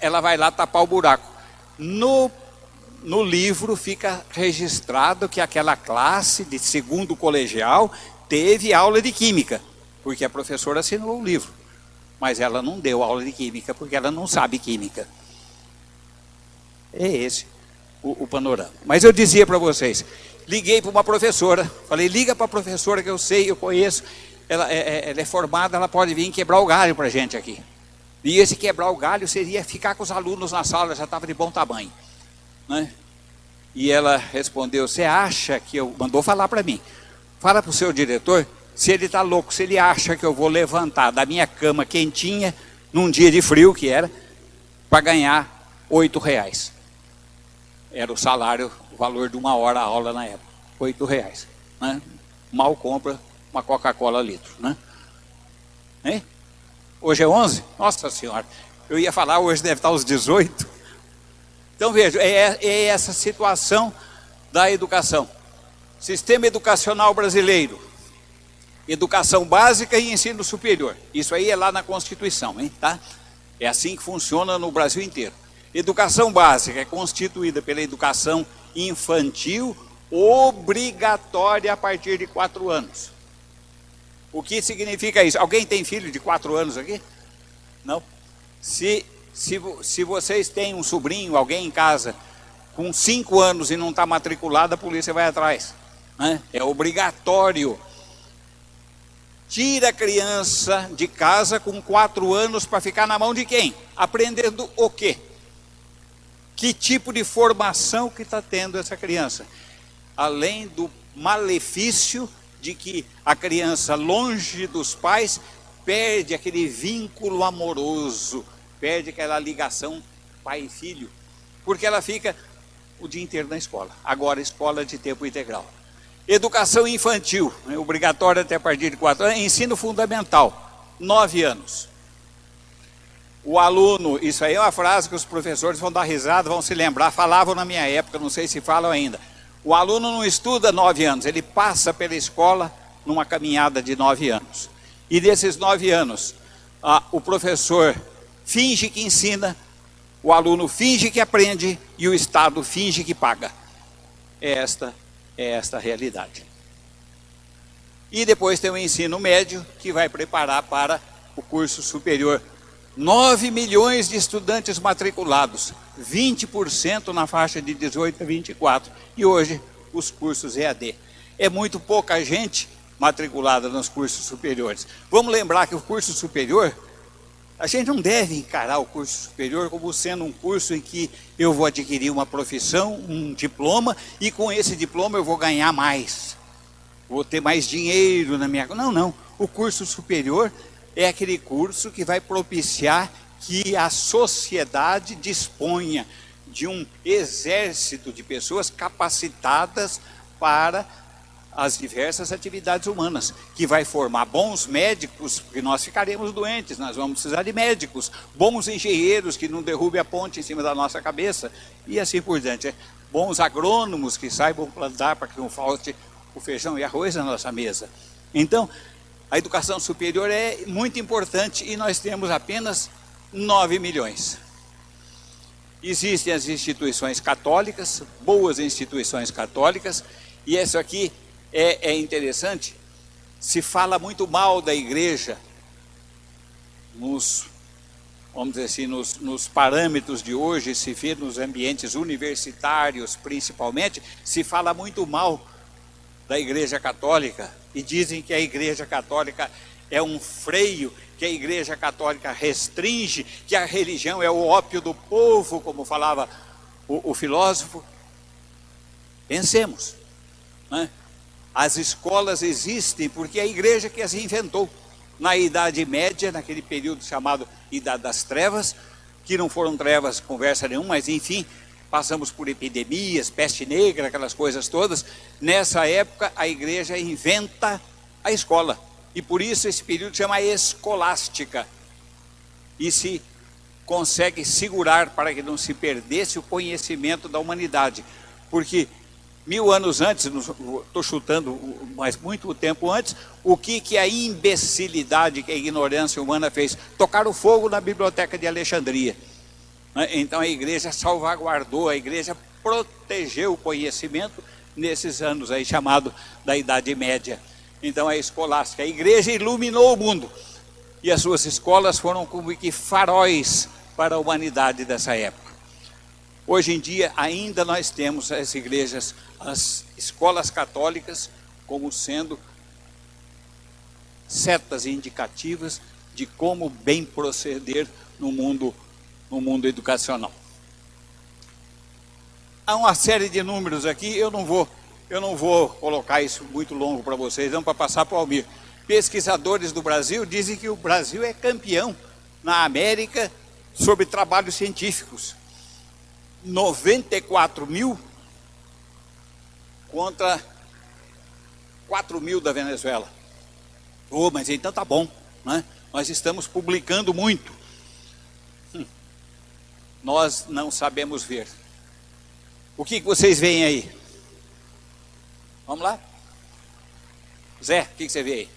ela vai lá tapar o buraco. No, no livro fica registrado que aquela classe de segundo colegial teve aula de química, porque a professora assinou o livro. Mas ela não deu aula de química, porque ela não sabe química. É esse o, o panorama. Mas eu dizia para vocês, liguei para uma professora, falei, liga para a professora que eu sei, eu conheço, ela é, é, ela é formada, ela pode vir quebrar o galho para a gente aqui. E esse quebrar o galho seria ficar com os alunos na sala, já estava de bom tamanho. Né? E ela respondeu, você acha que eu... Mandou falar para mim. Fala para o seu diretor, se ele está louco, se ele acha que eu vou levantar da minha cama quentinha, num dia de frio que era, para ganhar oito reais. Era o salário, o valor de uma hora a aula na época. Oito reais. Né? Mal compra uma Coca-Cola litro, né? Hein? Hoje é 11? Nossa Senhora, eu ia falar, hoje deve estar os 18. Então veja, é, é essa situação da educação. Sistema educacional brasileiro, educação básica e ensino superior. Isso aí é lá na Constituição, hein, tá? É assim que funciona no Brasil inteiro. Educação básica é constituída pela educação infantil obrigatória a partir de quatro anos. O que significa isso? Alguém tem filho de quatro anos aqui? Não? Se, se, se vocês têm um sobrinho, alguém em casa, com cinco anos e não está matriculado, a polícia vai atrás. Né? É obrigatório. Tira a criança de casa com quatro anos para ficar na mão de quem? Aprendendo o quê? Que tipo de formação que está tendo essa criança? Além do malefício de que a criança, longe dos pais, perde aquele vínculo amoroso, perde aquela ligação pai e filho, porque ela fica o dia inteiro na escola. Agora, escola de tempo integral. Educação infantil, né, obrigatória até a partir de 4 anos. Ensino fundamental, 9 anos. O aluno, isso aí é uma frase que os professores vão dar risada, vão se lembrar, falavam na minha época, não sei se falam ainda. O aluno não estuda 9 anos, ele passa pela escola numa caminhada de 9 anos. E desses 9 anos, o professor finge que ensina, o aluno finge que aprende e o Estado finge que paga. É esta, é esta a realidade. E depois tem o ensino médio, que vai preparar para o curso superior. 9 milhões de estudantes matriculados, 20% na faixa de 18 a 24. E hoje, os cursos EAD. É muito pouca gente matriculada nos cursos superiores. Vamos lembrar que o curso superior a gente não deve encarar o curso superior como sendo um curso em que eu vou adquirir uma profissão, um diploma, e com esse diploma eu vou ganhar mais. Vou ter mais dinheiro na minha... Não, não. O curso superior é aquele curso que vai propiciar que a sociedade disponha de um exército de pessoas capacitadas para as diversas atividades humanas, que vai formar bons médicos, porque nós ficaremos doentes, nós vamos precisar de médicos, bons engenheiros que não derrubem a ponte em cima da nossa cabeça, e assim por diante. Bons agrônomos que saibam plantar para que não falte o feijão e arroz na nossa mesa. Então, a educação superior é muito importante e nós temos apenas 9 milhões. Existem as instituições católicas, boas instituições católicas, e isso aqui é, é interessante, se fala muito mal da igreja nos, vamos dizer assim, nos, nos parâmetros de hoje, se vê nos ambientes universitários principalmente, se fala muito mal da igreja católica e dizem que a igreja católica é um freio, que a igreja católica restringe, que a religião é o ópio do povo, como falava o, o filósofo. Pensemos, né? As escolas existem porque é a igreja que as inventou. Na Idade Média, naquele período chamado Idade das Trevas, que não foram trevas conversa nenhuma, mas enfim, passamos por epidemias, peste negra, aquelas coisas todas. Nessa época, a igreja inventa a escola. E por isso esse período chama escolástica. E se consegue segurar para que não se perdesse o conhecimento da humanidade. Porque mil anos antes, estou chutando, mas muito tempo antes, o que, que a imbecilidade, que a ignorância humana fez? Tocar o fogo na biblioteca de Alexandria. Né? Então a igreja salvaguardou, a igreja protegeu o conhecimento nesses anos aí, chamado da Idade Média. Então a escolástica, a igreja iluminou o mundo. E as suas escolas foram como que faróis para a humanidade dessa época. Hoje em dia ainda nós temos as igrejas as escolas católicas como sendo setas indicativas de como bem proceder no mundo, no mundo educacional. Há uma série de números aqui, eu não vou, eu não vou colocar isso muito longo para vocês, não para passar para o Almir. Pesquisadores do Brasil dizem que o Brasil é campeão na América sobre trabalhos científicos. 94 mil contra 4 mil da Venezuela. Oh, mas então tá bom, né? Nós estamos publicando muito. Nós não sabemos ver. O que, vocês veem aí? Vamos lá? Zé, o que, que você vê aí?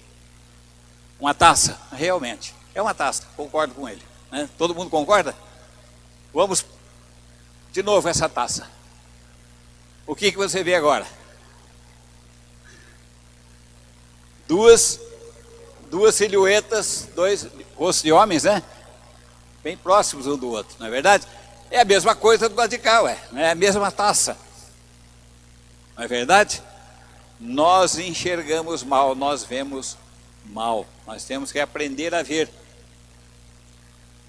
Uma taça, realmente. É uma taça, concordo com ele. Né? Todo mundo concorda? Vamos de novo essa taça. O que, que você vê agora? duas, duas silhuetas, dois rostos de homens, né? Bem próximos um do outro, não é verdade? É a mesma coisa do lado de cá, ué, é a mesma taça. Não é verdade? Nós enxergamos mal, nós vemos mal. Nós temos que aprender a ver.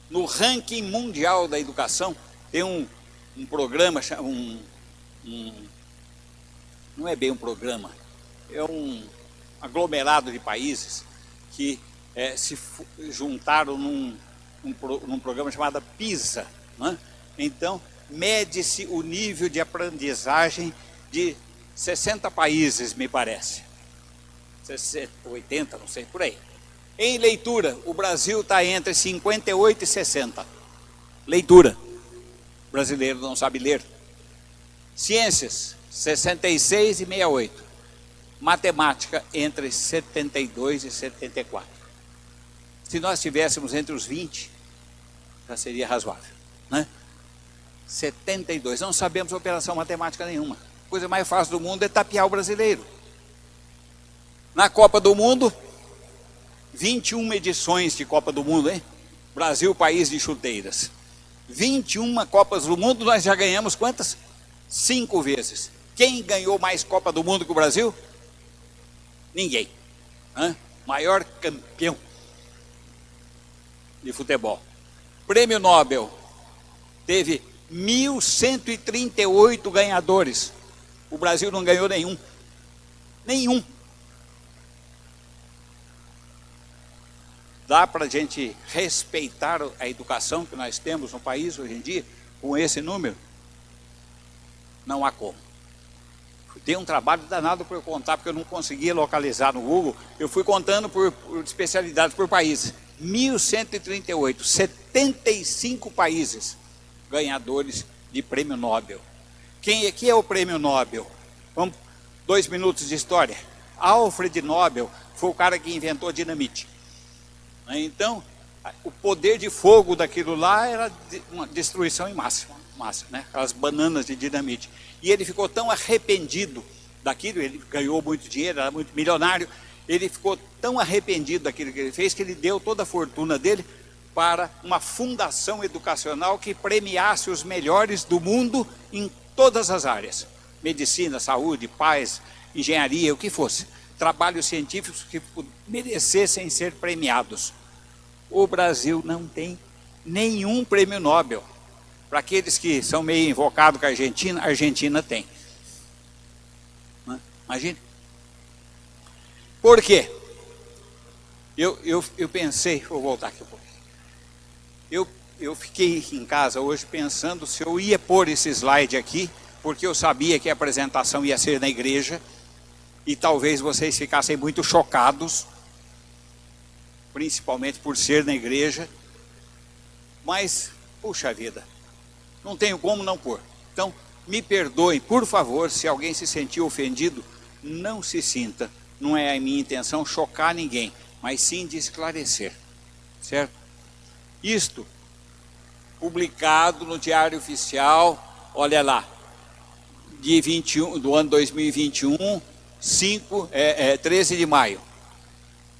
No ranking mundial da educação, tem um, um programa, um, um, não é bem um programa, é um aglomerado de países que é, se juntaram num, num, num, programa chamado PISA. Né? Então, mede-se o nível de aprendizagem de 60 países, me parece. 60, 80, não sei, por aí. Em leitura, o Brasil está entre 58 e 60. Leitura. O brasileiro não sabe ler. Ciências, 66 e 68. Matemática, entre 72 e 74. Se nós estivéssemos entre os 20, já seria razoável. Né? 72. Não sabemos operação matemática nenhuma. A coisa mais fácil do mundo é tapear o brasileiro. Na Copa do Mundo, 21 edições de Copa do Mundo, hein? Brasil, país de chuteiras. 21 Copas do Mundo, nós já ganhamos quantas? Cinco vezes. Quem ganhou mais Copa do Mundo que o Brasil? Ninguém. Hã? Maior campeão de futebol. Prêmio Nobel teve 1.138 ganhadores. O Brasil não ganhou nenhum. Nenhum. Dá para a gente respeitar a educação que nós temos no país hoje em dia, com esse número? Não há como. Dei um trabalho danado para eu contar, porque eu não conseguia localizar no Google. Eu fui contando por, por especialidades, por países. 1.138, 75 países ganhadores de prêmio Nobel. Quem aqui é o prêmio Nobel? Vamos, dois minutos de história. Alfred Nobel foi o cara que inventou a dinamite. Então, o poder de fogo daquilo lá era uma destruição em massa, massa né? aquelas bananas de dinamite. E ele ficou tão arrependido daquilo, ele ganhou muito dinheiro, era muito milionário, ele ficou tão arrependido daquilo que ele fez, que ele deu toda a fortuna dele para uma fundação educacional que premiasse os melhores do mundo em todas as áreas. Medicina, saúde, paz, engenharia, o que fosse trabalhos científicos que merecessem ser premiados. O Brasil não tem nenhum prêmio Nobel. Para aqueles que são meio invocados com a Argentina, a Argentina tem. Imagine. Por quê? Eu, eu, eu pensei, vou voltar aqui um pouquinho. Eu, eu fiquei em casa hoje pensando se eu ia pôr esse slide aqui, porque eu sabia que a apresentação ia ser na igreja, e talvez vocês ficassem muito chocados, principalmente por ser na igreja, mas, puxa vida, não tenho como não pôr. Então, me perdoem, por favor, se alguém se sentiu ofendido, não se sinta. Não é a minha intenção chocar ninguém, mas sim de esclarecer, certo? Isto, publicado no Diário Oficial, olha lá, de 21, do ano 2021, 5, é, é, 13 de maio.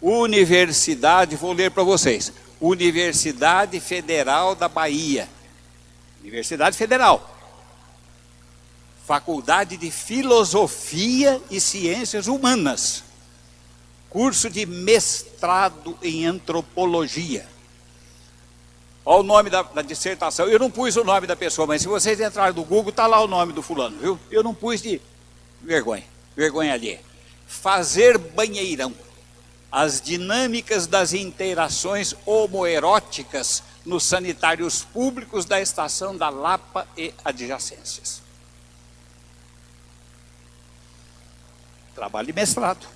Universidade, vou ler para vocês. Universidade Federal da Bahia. Universidade Federal. Faculdade de Filosofia e Ciências Humanas. Curso de mestrado em Antropologia. Olha o nome da, da, dissertação. Eu não pus o nome da pessoa, mas se vocês entrarem no Google, está lá o nome do fulano, viu? Eu não pus de vergonha vergonha ali. Fazer banheirão. As dinâmicas das interações homoeróticas nos sanitários públicos da estação da Lapa e adjacências. Trabalho de mestrado.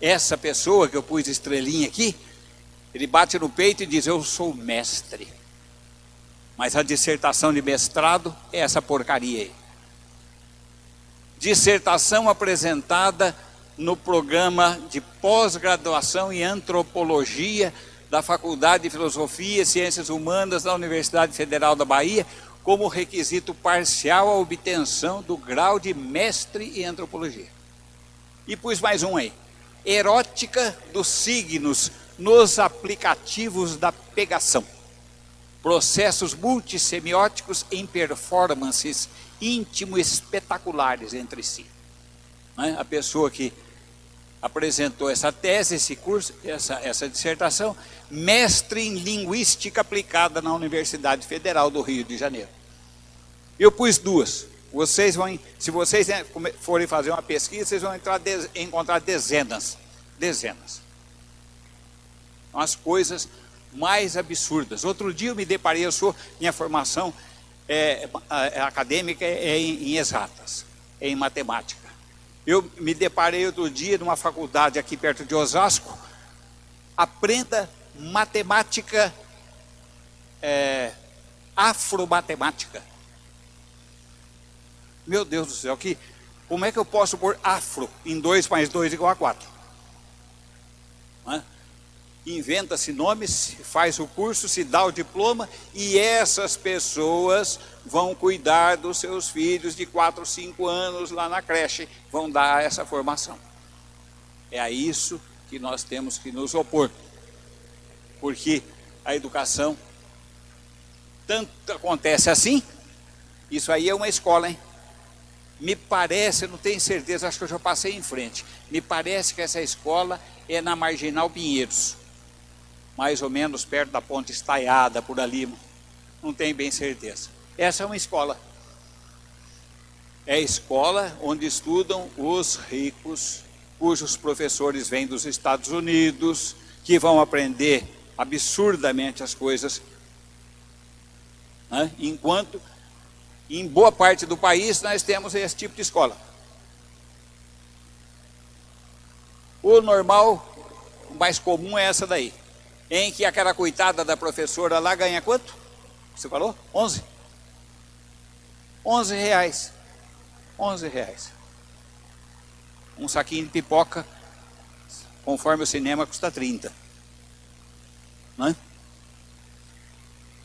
Essa pessoa que eu pus estrelinha aqui, ele bate no peito e diz, eu sou mestre. Mas a dissertação de mestrado é essa porcaria aí dissertação apresentada no programa de pós-graduação em antropologia da Faculdade de Filosofia e Ciências Humanas da Universidade Federal da Bahia, como requisito parcial à obtenção do grau de mestre em antropologia. E pus mais um aí. Erótica dos signos nos aplicativos da pegação. Processos multissemióticos em performances íntimo espetaculares entre si. Né? A pessoa que apresentou essa tese, esse curso, essa, essa dissertação, mestre em linguística aplicada na Universidade Federal do Rio de Janeiro. Eu pus duas. Vocês vão, se vocês forem fazer uma pesquisa, vocês vão entrar, encontrar dezenas, dezenas. As coisas mais absurdas. Outro dia eu me deparei, eu sou, minha formação é, é, acadêmica é em, em exatas, é em matemática. Eu me deparei outro dia numa faculdade aqui perto de Osasco, aprenda matemática é, afromatemática. Meu Deus do céu, que, como é que eu posso pôr afro em 2 mais 2 igual a 4? Inventa-se nomes, faz o curso, se dá o diploma e essas pessoas vão cuidar dos seus filhos de 4, 5 anos lá na creche, vão dar essa formação. É a isso que nós temos que nos opor. Porque a educação tanto acontece assim, isso aí é uma escola, hein? Me parece, não tenho certeza, acho que eu já passei em frente. Me parece que essa escola é na Marginal Pinheiros. Mais ou menos perto da ponte estaiada, por ali. Não tenho bem certeza. Essa é uma escola. É a escola onde estudam os ricos, cujos professores vêm dos Estados Unidos, que vão aprender absurdamente as coisas. Né? Enquanto em boa parte do país nós temos esse tipo de escola. O normal, o mais comum é essa daí. Em que aquela coitada da professora lá ganha quanto? Você falou? 11? 11 reais. 11 reais. Um saquinho de pipoca, conforme o cinema, custa 30. Não é?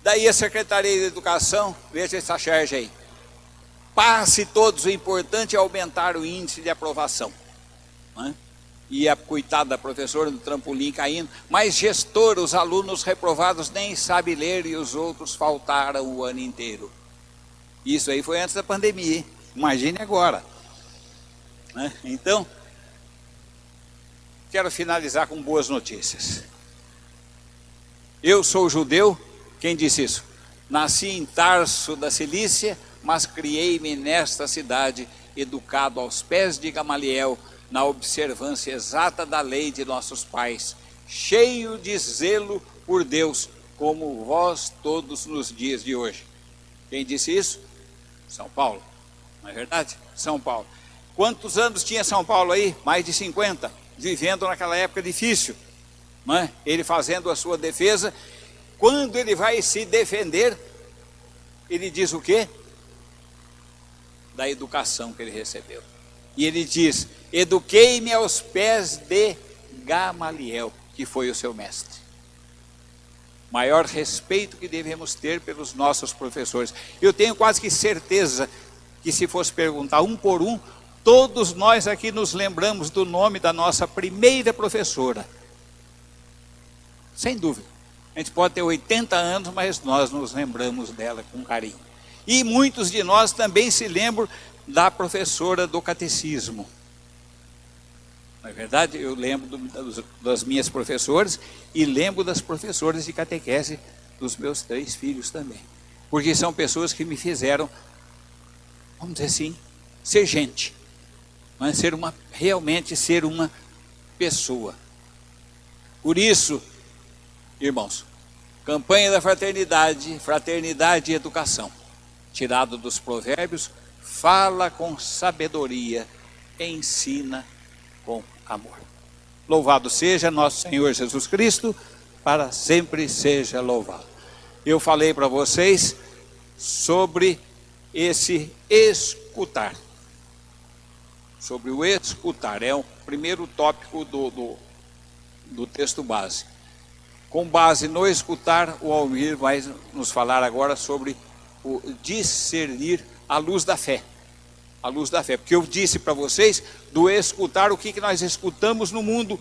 Daí a Secretaria de Educação, veja essa charge aí. Passe todos, o importante é aumentar o índice de aprovação. Né? E a coitada da professora do trampolim caindo. Mas gestor, os alunos reprovados nem sabem ler e os outros faltaram o ano inteiro. Isso aí foi antes da pandemia, hein? imagine agora. Né? Então, quero finalizar com boas notícias. Eu sou judeu, quem disse isso? Nasci em Tarso da Cilícia, mas criei-me nesta cidade, educado aos pés de Gamaliel, na observância exata da lei de nossos pais, cheio de zelo por Deus, como vós todos nos dias de hoje. Quem disse isso? São Paulo, não é verdade? São Paulo. Quantos anos tinha São Paulo aí? Mais de 50, vivendo naquela época difícil. É? Ele fazendo a sua defesa quando ele vai se defender, ele diz o quê? Da educação que ele recebeu. E ele diz, eduquei-me aos pés de Gamaliel, que foi o seu mestre. Maior respeito que devemos ter pelos nossos professores. Eu tenho quase que certeza que se fosse perguntar um por um, todos nós aqui nos lembramos do nome da nossa primeira professora. Sem dúvida. A gente pode ter 80 anos, mas nós nos lembramos dela com carinho. E muitos de nós também se lembram da professora do catecismo. Não é verdade? Eu lembro do, das minhas professoras e lembro das professoras de catequese dos meus três filhos também. Porque são pessoas que me fizeram, vamos dizer assim, ser gente. É? ser uma, realmente ser uma pessoa. Por isso, Irmãos, campanha da fraternidade, fraternidade e educação, tirado dos provérbios, fala com sabedoria, ensina com amor. Louvado seja nosso Senhor Jesus Cristo, para sempre seja louvado. Eu falei para vocês sobre esse escutar. Sobre o escutar, é o primeiro tópico do, do, do texto base. Com base no escutar, o Almir vai nos falar agora sobre o discernir a luz da fé. A luz da fé. Porque eu disse para vocês do escutar o que, que nós escutamos no mundo,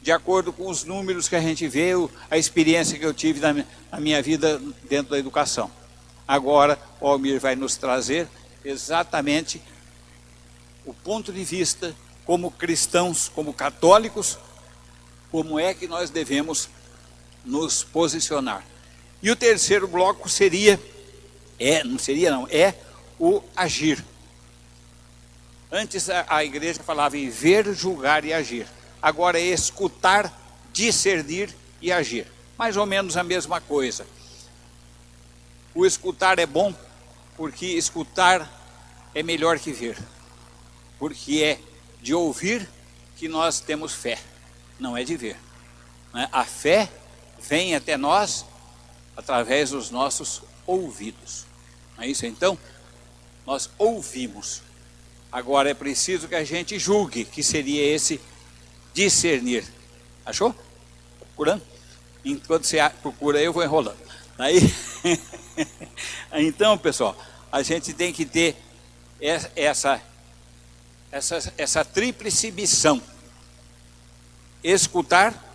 de acordo com os números que a gente vê, a experiência que eu tive na, minha vida dentro da educação. Agora, o Almir vai nos trazer exatamente o ponto de vista como cristãos, como católicos, como é que nós devemos nos posicionar. E o terceiro bloco seria, é, não seria não, é o agir. Antes a, a igreja falava em ver, julgar e agir. Agora é escutar, discernir e agir. Mais ou menos a mesma coisa. O escutar é bom porque escutar é melhor que ver. Porque é de ouvir que nós temos fé, não é de ver. Né? A fé vem até nós através dos nossos ouvidos. Não é isso? Então, nós ouvimos. Agora é preciso que a gente julgue, que seria esse discernir. Achou? Procurando? Enquanto você procura, eu vou enrolando. Aí, então, pessoal, a gente tem que ter essa, essa, essa tríplice missão. Escutar,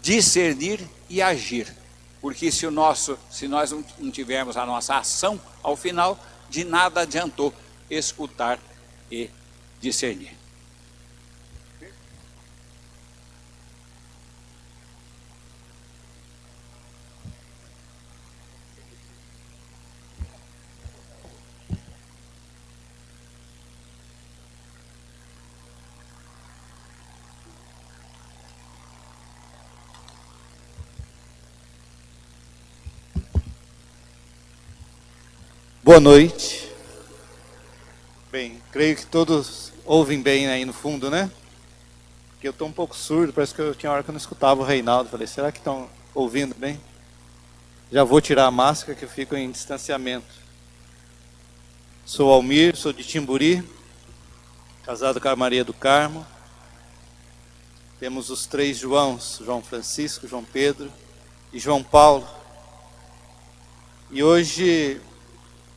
discernir e agir. Porque se, o nosso, se nós não tivermos a nossa ação, ao final, de nada adiantou escutar e discernir. Boa noite. Bem, creio que todos ouvem bem aí no fundo, né? Porque eu estou um pouco surdo, parece que eu tinha hora que eu não escutava o Reinaldo. Falei, será que estão ouvindo bem? Já vou tirar a máscara que eu fico em distanciamento. Sou Almir, sou de Timburi, casado com a Maria do Carmo. Temos os três Joãos, João Francisco, João Pedro e João Paulo. E hoje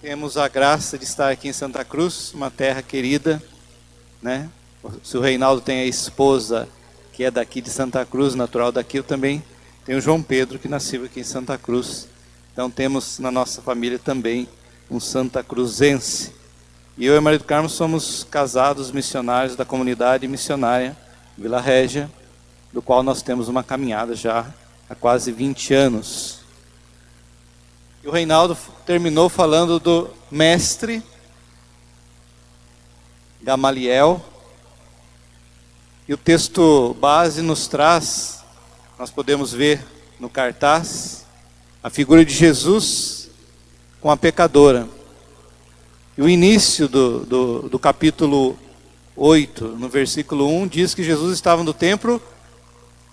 temos a graça de estar aqui em Santa Cruz, uma terra querida, né? Se o Reinaldo tem a esposa que é daqui de Santa Cruz, natural daqui, eu também tenho o João Pedro, que nasceu aqui em Santa Cruz. Então temos na nossa família também um Santa Cruzense. E eu e Maria do Carmo somos casados missionários da comunidade missionária Vila Régia, do qual nós temos uma caminhada já há quase 20 anos. E o Reinaldo terminou falando do mestre Gamaliel. E o texto base nos traz, nós podemos ver no cartaz, a figura de Jesus com a pecadora. E o início do, do, do capítulo 8, no versículo 1, diz que Jesus estava no templo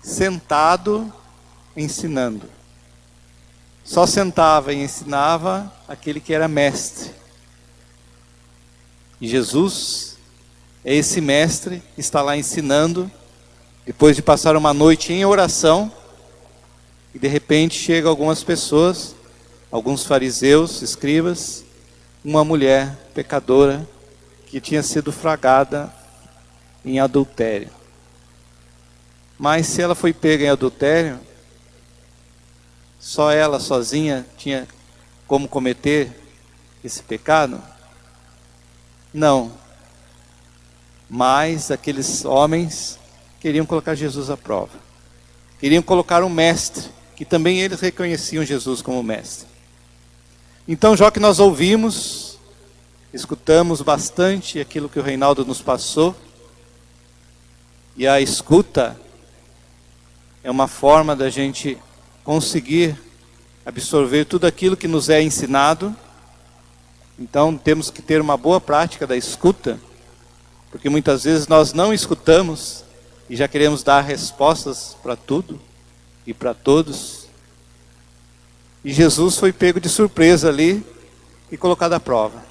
sentado ensinando. Só sentava e ensinava aquele que era mestre. E Jesus é esse mestre que está lá ensinando, depois de passar uma noite em oração, e de repente chega algumas pessoas, alguns fariseus, escribas, uma mulher pecadora que tinha sido fragada em adultério. Mas se ela foi pega em adultério, só ela sozinha tinha como cometer esse pecado? Não. Mas aqueles homens queriam colocar Jesus à prova. Queriam colocar um mestre, que também eles reconheciam Jesus como mestre. Então, já que nós ouvimos, escutamos bastante aquilo que o Reinaldo nos passou, e a escuta é uma forma da gente conseguir absorver tudo aquilo que nos é ensinado. Então temos que ter uma boa prática da escuta, porque muitas vezes nós não escutamos e já queremos dar respostas para tudo e para todos. E Jesus foi pego de surpresa ali e colocado à prova.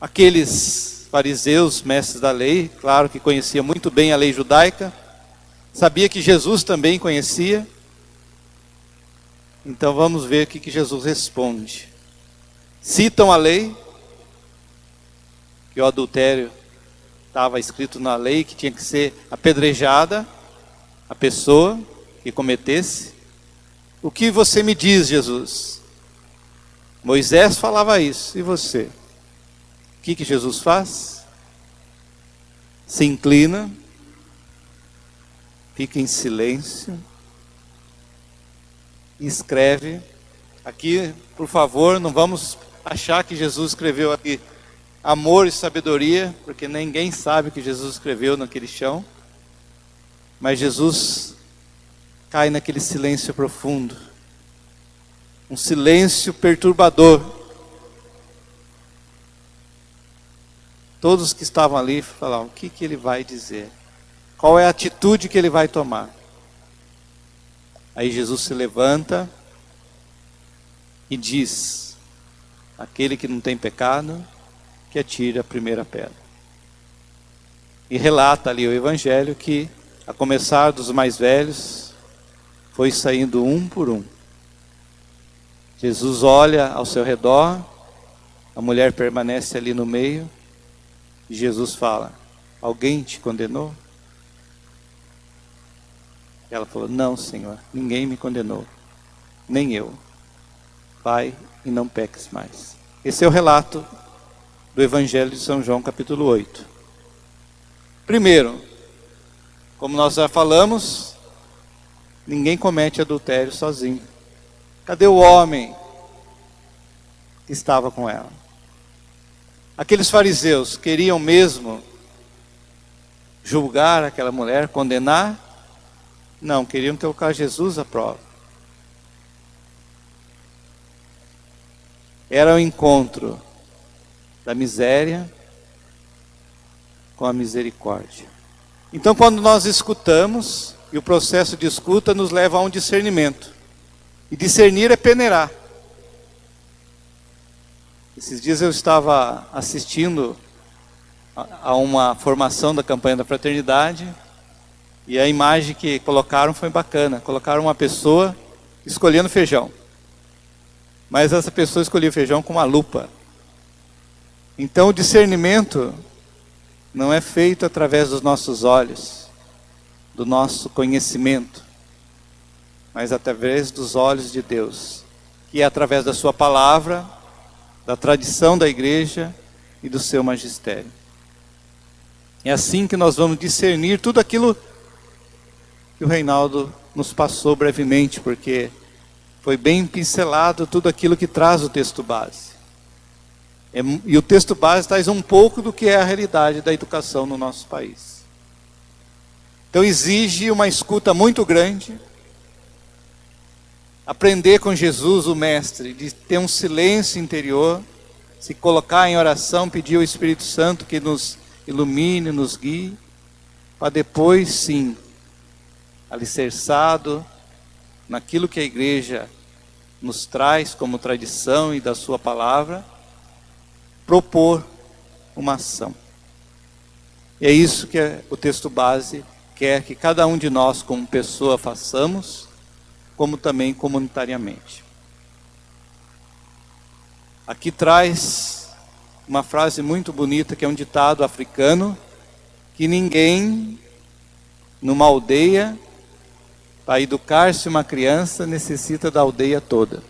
Aqueles fariseus, mestres da lei, claro que conhecia muito bem a lei judaica, sabia que Jesus também conhecia, então vamos ver o que, Jesus responde. Citam a lei, que o adultério estava escrito na lei que tinha que ser apedrejada a pessoa que cometesse. O que você me diz, Jesus? Moisés falava isso, e você? O que, que Jesus faz? Se inclina, fica em silêncio escreve. Aqui, por favor, não vamos achar que Jesus escreveu aqui amor e sabedoria, porque ninguém sabe que Jesus escreveu naquele chão. Mas Jesus cai naquele silêncio profundo, um silêncio perturbador. Todos que estavam ali falaram: o que, que ele vai dizer? Qual é a atitude que ele vai tomar? Aí Jesus se levanta e diz: aquele que não tem pecado, que atire a primeira pedra. E relata ali o Evangelho que, a começar dos mais velhos, foi saindo um por um. Jesus olha ao seu redor, a mulher permanece ali no meio, e Jesus fala: Alguém te condenou? Ela falou: Não, Senhor, ninguém me condenou, nem eu. Vai e não peques mais. Esse é o relato do Evangelho de São João, capítulo 8. Primeiro, como nós já falamos, ninguém comete adultério sozinho. Cadê o homem que estava com ela? Aqueles fariseus queriam mesmo julgar aquela mulher, condenar? Não, queriam colocar Jesus à prova. Era o encontro da miséria com a misericórdia. Então, quando nós escutamos, e o processo de escuta nos leva a um discernimento. E discernir é peneirar. Esses dias eu estava assistindo a uma formação da campanha da fraternidade e a imagem que colocaram foi bacana. Colocaram uma pessoa escolhendo feijão. Mas essa pessoa escolhia feijão com uma lupa. Então o discernimento não é feito através dos nossos olhos, do nosso conhecimento, mas através dos olhos de Deus, que é através da sua palavra, da tradição da igreja e do seu magistério. É assim que nós vamos discernir tudo aquilo que o Reinaldo nos passou brevemente, porque foi bem pincelado tudo aquilo que traz o texto base. É e o texto base traz um pouco do que é a realidade da educação no nosso país. Então exige uma escuta muito grande, aprender com Jesus, o Mestre, de ter um silêncio interior, se colocar em oração, pedir ao Espírito Santo que nos ilumine, nos guie, para depois sim, alicerçado naquilo que a igreja nos traz como tradição e da sua palavra, propor uma ação. E é isso que o texto base quer que cada um de nós, como pessoa, façamos, como também comunitariamente. Aqui traz uma frase muito bonita, que é um ditado africano, que ninguém numa aldeia, para educar-se uma criança, necessita da aldeia toda.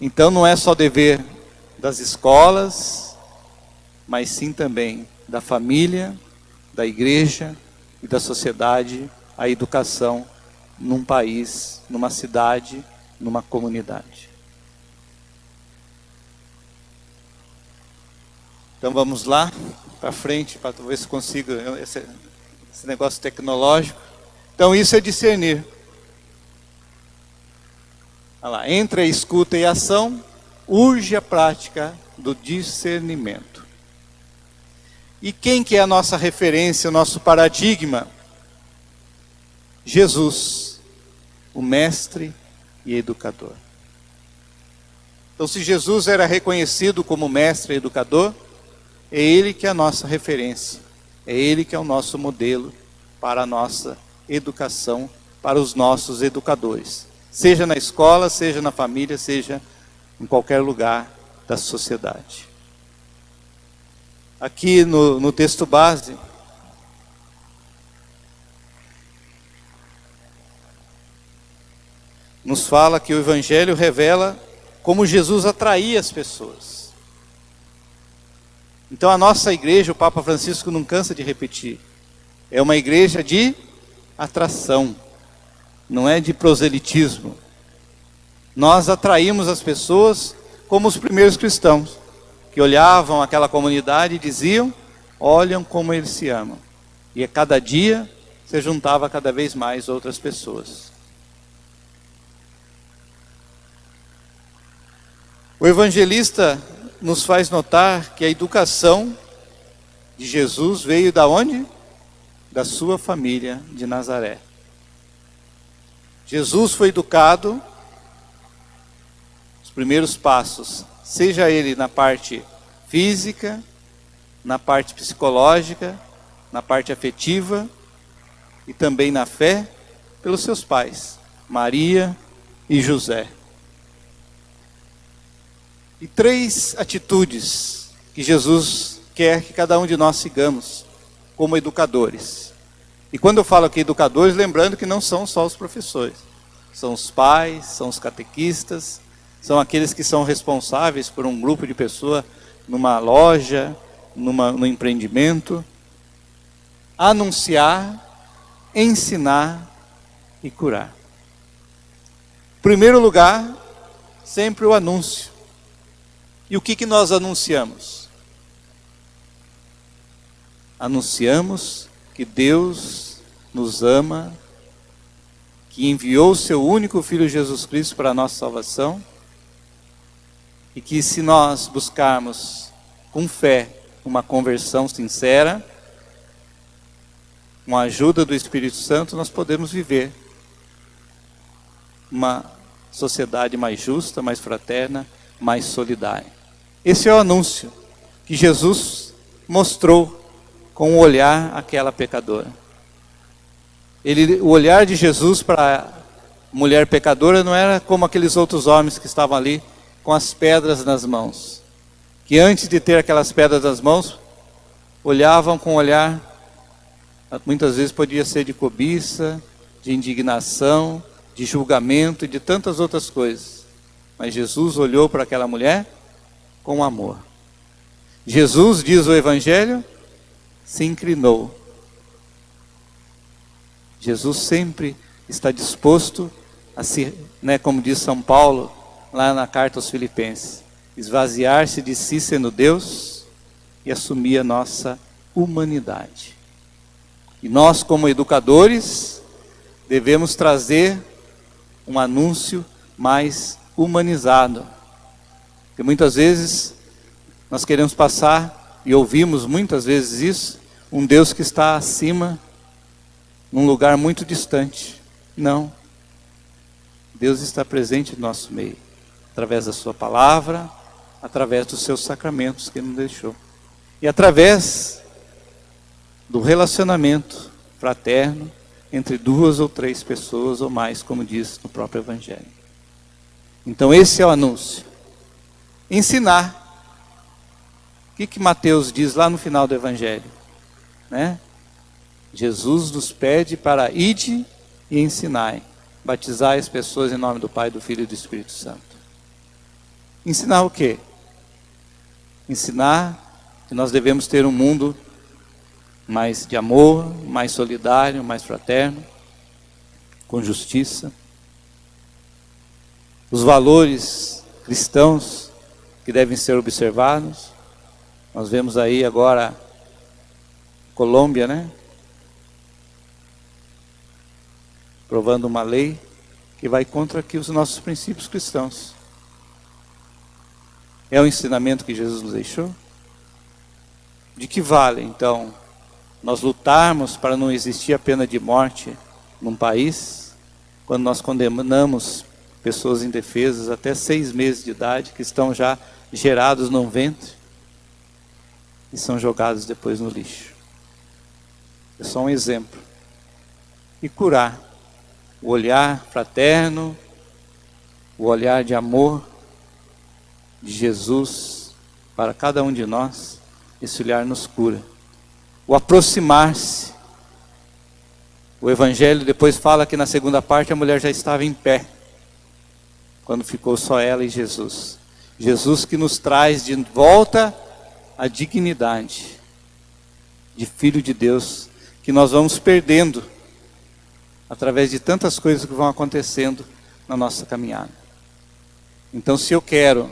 Então não é só dever das escolas, mas sim também da família, da igreja e da sociedade, a educação num país, numa cidade, numa comunidade. Então vamos lá para frente para ver se consigo esse, esse negócio tecnológico. Então isso é discernir. Olha lá, entre a escuta e a ação, urge a prática do discernimento. E quem que é a nossa referência, o nosso paradigma? Jesus, o mestre e educador. Então, se Jesus era reconhecido como mestre e educador, é Ele que é a nossa referência, é Ele que é o nosso modelo para a nossa educação, para os nossos educadores, seja na escola, seja na família, seja em qualquer lugar da sociedade. Aqui no, no texto base, nos fala que o Evangelho revela como Jesus atraía as pessoas. Então a nossa igreja, o Papa Francisco não cansa de repetir, é uma igreja de atração, não é de proselitismo. Nós atraímos as pessoas como os primeiros cristãos, que olhavam aquela comunidade e diziam: olham como eles se amam. E a cada dia se juntava cada vez mais outras pessoas. O evangelista nos faz notar que a educação de Jesus veio da onde? Da sua família de Nazaré. Jesus foi educado, os primeiros passos, seja ele na parte física, na parte psicológica, na parte afetiva e também na fé, pelos seus pais, Maria e José. E três atitudes que Jesus quer que cada um de nós sigamos como educadores. E quando eu falo aqui educadores, lembrando que não são só os professores, são os pais, são os catequistas, são aqueles que são responsáveis por um grupo de pessoas numa loja, numa, no empreendimento, anunciar, ensinar e curar. Primeiro lugar, sempre o anúncio. E o que, que nós anunciamos? Anunciamos que Deus nos ama, que enviou o seu único Filho Jesus Cristo para a nossa salvação, e que se nós buscarmos com fé uma conversão sincera, com a ajuda do Espírito Santo, nós podemos viver uma sociedade mais justa, mais fraterna, mais solidária. Esse é o anúncio que Jesus mostrou com o olhar aquela pecadora. Ele, o olhar de Jesus para a mulher pecadora não era como aqueles outros homens que estavam ali com as pedras nas mãos. Que antes de ter aquelas pedras nas mãos, olhavam com um olhar muitas vezes podia ser de cobiça, de indignação, de julgamento e de tantas outras coisas. Mas Jesus olhou para aquela mulher com amor. Jesus, diz o Evangelho, se inclinou. Jesus sempre está disposto a se, né, como diz São Paulo, lá na carta aos Filipenses, esvaziar-se de si sendo Deus e assumir a nossa humanidade. E nós, como educadores, devemos trazer um anúncio mais humanizado. Porque muitas vezes nós queremos passar, e ouvimos muitas vezes isso, um Deus que está acima, num lugar muito distante. Não. Deus está presente no nosso meio, através da Sua palavra, através dos seus sacramentos que Ele nos deixou. E através do relacionamento fraterno entre duas ou três pessoas ou mais, como diz no próprio Evangelho. Então, esse é o anúncio. Ensinar. O que, que Mateus diz lá no final do Evangelho? Né? Jesus nos pede para ide e ensinai, batizar as pessoas em nome do Pai, do Filho e do Espírito Santo. Ensinar o quê? Ensinar que nós devemos ter um mundo mais de amor, mais solidário, mais fraterno, com justiça. Os valores cristãos que devem ser observados. Nós vemos aí agora Colômbia, né? Provando uma lei que vai contra aqui os nossos princípios cristãos. É o ensinamento que Jesus nos deixou? De que vale, então, nós lutarmos para não existir a pena de morte num país, quando nós condenamos pessoas indefesas até seis meses de idade, que estão já gerados no ventre e são jogados depois no lixo. É só um exemplo. E curar o olhar fraterno, o olhar de amor de Jesus para cada um de nós, esse olhar nos cura o aproximar-se. O Evangelho depois fala que na segunda parte a mulher já estava em pé, quando ficou só ela e Jesus. Jesus que nos traz de volta a dignidade de filho de Deus, que nós vamos perdendo através de tantas coisas que vão acontecendo na nossa caminhada. Então, se eu quero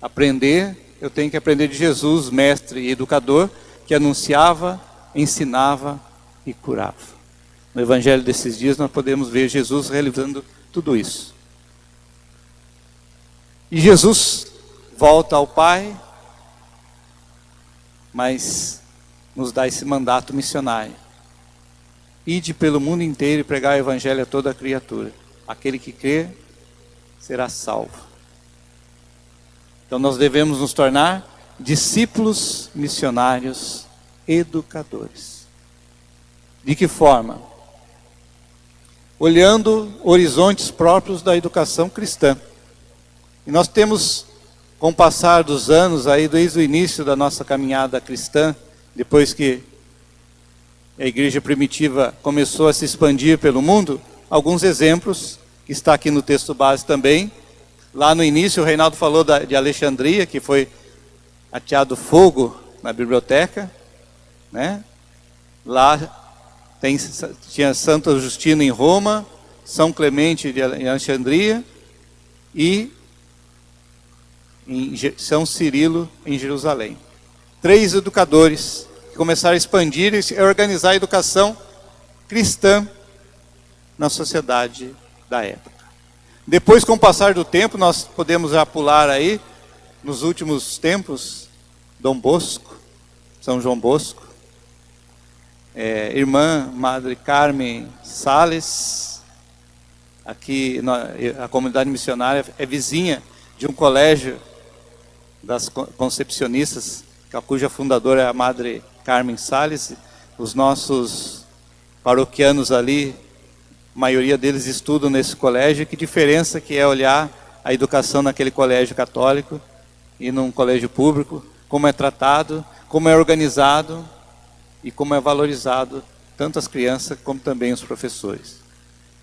aprender, eu tenho que aprender de Jesus, mestre e educador, que anunciava, ensinava e curava. No evangelho desses dias nós podemos ver Jesus realizando tudo isso. E Jesus volta ao Pai, mas nos dá esse mandato missionário. Ide pelo mundo inteiro e pregar o evangelho a toda criatura. Aquele que crê será salvo. Então nós devemos nos tornar discípulos missionários educadores. De que forma? Olhando horizontes próprios da educação cristã. E nós temos, com o passar dos anos, aí desde o início da nossa caminhada cristã, depois que a igreja primitiva começou a se expandir pelo mundo, alguns exemplos, que está aqui no texto base também. Lá no início, o Reinaldo falou da, de Alexandria, que foi ateado fogo na biblioteca. Né? Lá tem, tinha Santo Justino em Roma, São Clemente de Alexandria e em São Cirilo em Jerusalém. Três educadores que começaram a expandir e organizar a educação cristã na sociedade da época. Depois, com o passar do tempo, nós podemos já pular aí, nos últimos tempos, Dom Bosco, São João Bosco, é, irmã Madre Carmen Sales, aqui a comunidade missionária é vizinha de um colégio das concepcionistas, cuja fundadora é a Madre Carmen Sales. Os nossos paroquianos ali, a maioria deles estudam nesse colégio. Que diferença que é olhar a educação naquele colégio católico e num colégio público, como é tratado, como é organizado e como é valorizado tanto as crianças como também os professores.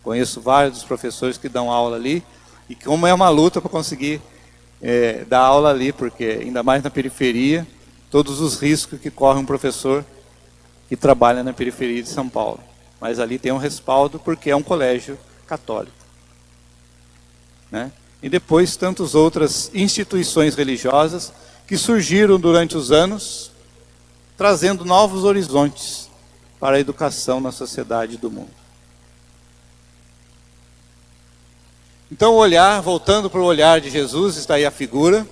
Conheço vários dos professores que dão aula ali e como é uma luta para conseguir é, dar aula ali, porque ainda mais na periferia, todos os riscos que corre um professor que trabalha na periferia de São Paulo. Mas ali tem um respaldo porque é um colégio católico. Né? E depois tantas outras instituições religiosas que surgiram durante os anos, trazendo novos horizontes para a educação na sociedade do mundo. Então, o olhar, voltando para o olhar de Jesus, está aí a figura.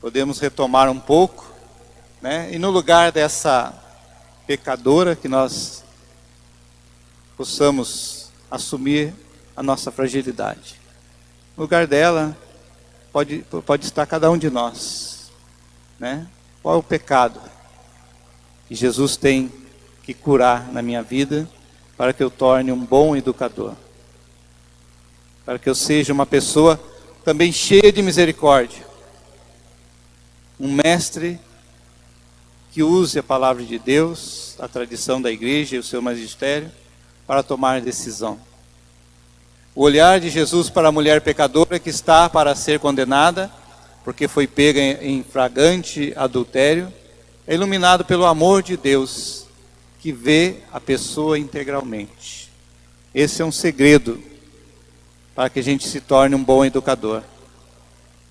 Podemos retomar um pouco, né? E no lugar dessa pecadora, que nós possamos assumir a nossa fragilidade. No lugar dela, pode, pode estar cada um de nós, né? Qual é o pecado que Jesus tem que curar na minha vida para que eu torne um bom educador? Para que eu seja uma pessoa também cheia de misericórdia. Um mestre que use a palavra de Deus, a tradição da igreja e o seu magistério para tomar decisão. O olhar de Jesus para a mulher pecadora que está para ser condenada, porque foi pega em fragante adultério, é iluminado pelo amor de Deus, que vê a pessoa integralmente. Esse é um segredo para que a gente se torne um bom educador.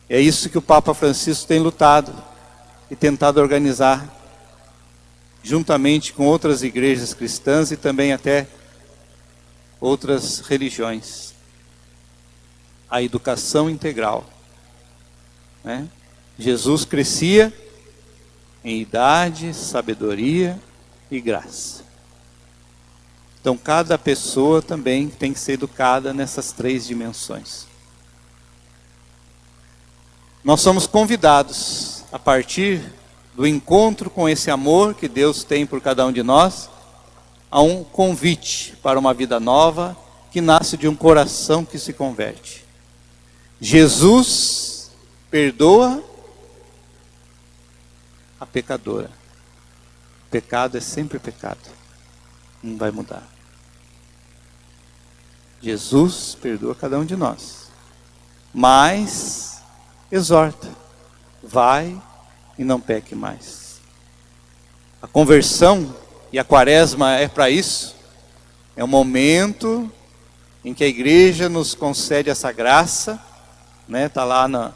É isso que o Papa Francisco tem lutado e tentado organizar, juntamente com outras igrejas cristãs e também até outras religiões. A educação integral. Né? Jesus crescia em idade, sabedoria e graça. Então, cada pessoa também tem que ser educada nessas três dimensões. Nós somos convidados, a partir do encontro com esse amor que Deus tem por cada um de nós, a um convite para uma vida nova que nasce de um coração que se converte. Jesus perdoa a pecadora. Pecado é sempre pecado não vai mudar. Jesus perdoa cada um de nós, mas exorta, vai e não peque mais. A conversão e a quaresma é para isso, é o momento em que a igreja nos concede essa graça, né? Está lá na,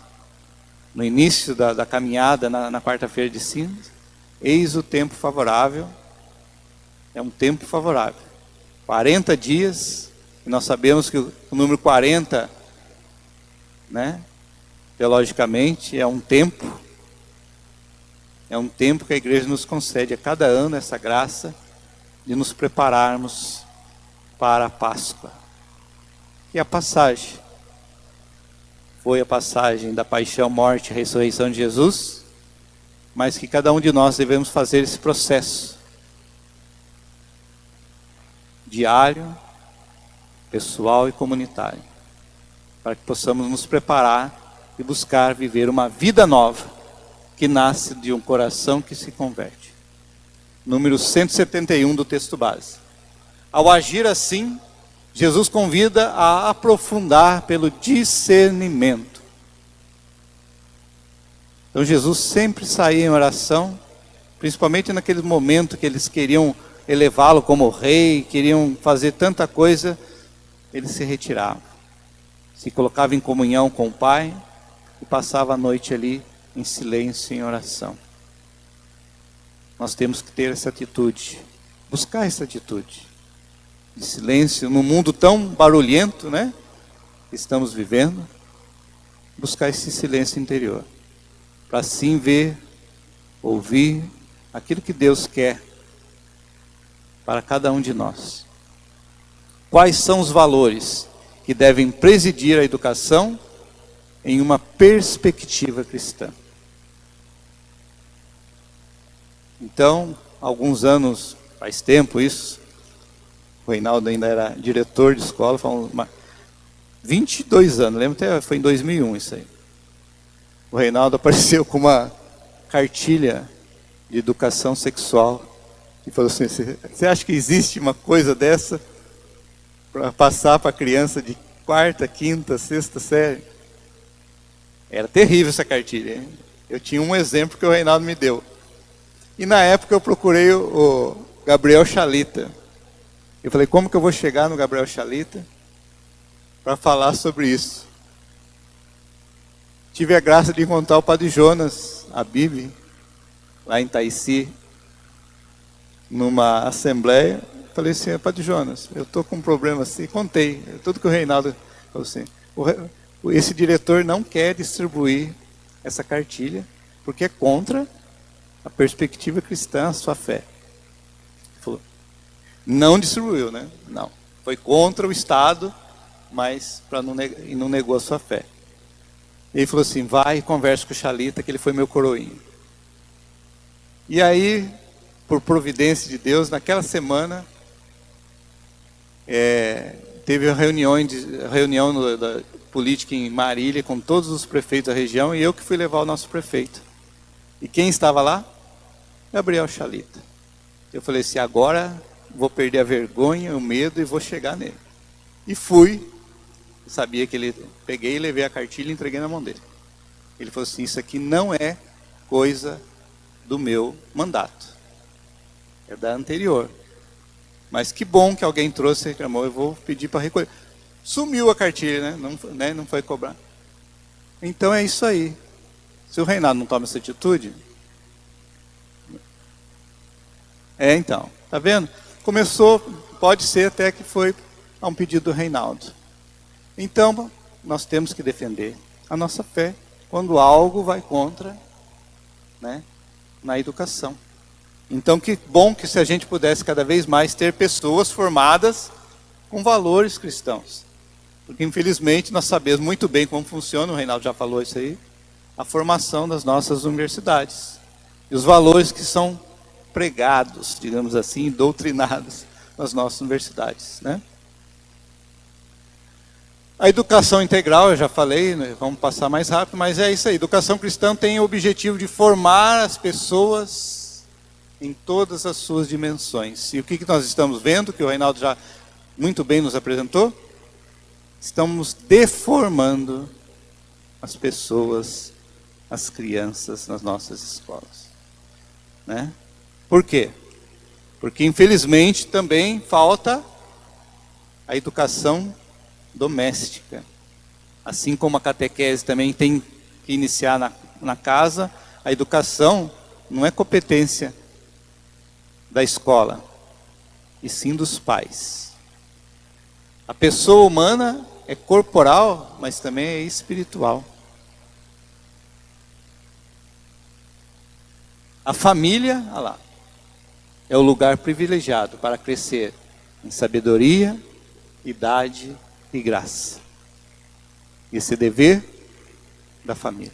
no início da, da caminhada, na, na quarta-feira de cinza, eis o tempo favorável, é um tempo favorável. 40 dias, e nós sabemos que o, número 40, né, teologicamente, é um tempo, é um tempo que a igreja nos concede a cada ano essa graça de nos prepararmos para a Páscoa. E a passagem foi a passagem da paixão, morte e ressurreição de Jesus, mas que cada um de nós devemos fazer esse processo diário, pessoal e comunitário, para que possamos nos preparar e buscar viver uma vida nova que nasce de um coração que se converte. Número 171 do texto base. Ao agir assim, Jesus convida a aprofundar pelo discernimento. Então Jesus sempre saía em oração, principalmente naquele momento que eles queriam elevá-lo como rei, queriam fazer tanta coisa, ele se retirava. Se colocava em comunhão com o Pai e passava a noite ali em silêncio, em oração. Nós temos que ter essa atitude, buscar essa atitude de silêncio, num mundo tão barulhento, né? Que estamos vivendo, buscar esse silêncio interior, para assim ver, ouvir aquilo que Deus quer para cada um de nós. Quais são os valores que devem presidir a educação em uma perspectiva cristã? Então, alguns anos, faz tempo isso, o Reinaldo ainda era diretor de escola, falamos, 22 anos, lembro até, foi em 2001 isso aí. O Reinaldo apareceu com uma cartilha de educação sexual e falou assim, você acha que existe uma coisa dessa para passar para criança de quarta, quinta, sexta série? Era terrível essa cartilha. Hein? Eu tinha um exemplo que o Reinaldo me deu. E na época eu procurei o Gabriel Chalita, eu falei, como que eu vou chegar no Gabriel Chalita para falar sobre isso? Tive a graça de encontrar o Padre Jonas, a Bíblia, lá em Taici, numa assembleia. Falei assim, Padre Jonas, eu estou com um problema assim. Contei, tudo que o Reinaldo falou assim. esse diretor não quer distribuir essa cartilha, porque é contra a perspectiva cristã, a sua fé. Não distribuiu, né? Não. Foi contra o Estado, mas para não, e não negou a sua fé. Ele falou assim, vai e converse com o Xalita, que ele foi meu coroinho. E aí, por providência de Deus, naquela semana, é, teve reunião, reunião no, da política em Marília com todos os prefeitos da região e eu que fui levar o nosso prefeito. E quem estava lá? Gabriel Chalita. Eu falei assim, agora vou perder a vergonha, o medo e vou chegar nele. E fui, sabia que ele, peguei, levei a cartilha e entreguei na mão dele. Ele falou assim, isso aqui não é coisa do meu mandato. É da anterior. Mas que bom que alguém trouxe e reclamou, eu vou pedir para recolher. Sumiu a cartilha, né? Não, né? não foi cobrar. Então é isso aí. Se o Reinaldo não toma essa atitude... É, então. Tá vendo? começou, pode ser até que foi a um pedido do Reinaldo. Então, nós temos que defender a nossa fé quando algo vai contra né, na educação. Então, que bom que se a gente pudesse cada vez mais ter pessoas formadas com valores cristãos. Porque, infelizmente, nós sabemos muito bem como funciona, o Reinaldo já falou isso aí, a formação das nossas universidades. E os valores que são pregados, digamos assim, doutrinados nas nossas universidades. Né? A educação integral, eu já falei, né, vamos passar mais rápido, mas é isso aí. Educação cristã tem o objetivo de formar as pessoas em todas as suas dimensões. E o que, nós estamos vendo, que o Reinaldo já muito bem nos apresentou? Estamos deformando as pessoas, as crianças nas nossas escolas. Né? Por quê? Porque infelizmente também falta a educação doméstica. Assim como a catequese também tem que iniciar na, na casa, a educação não é competência da escola, e sim dos pais. A pessoa humana é corporal, mas também é espiritual. A família, olha lá, é o lugar privilegiado para crescer em sabedoria, idade e graça. Esse é dever da família.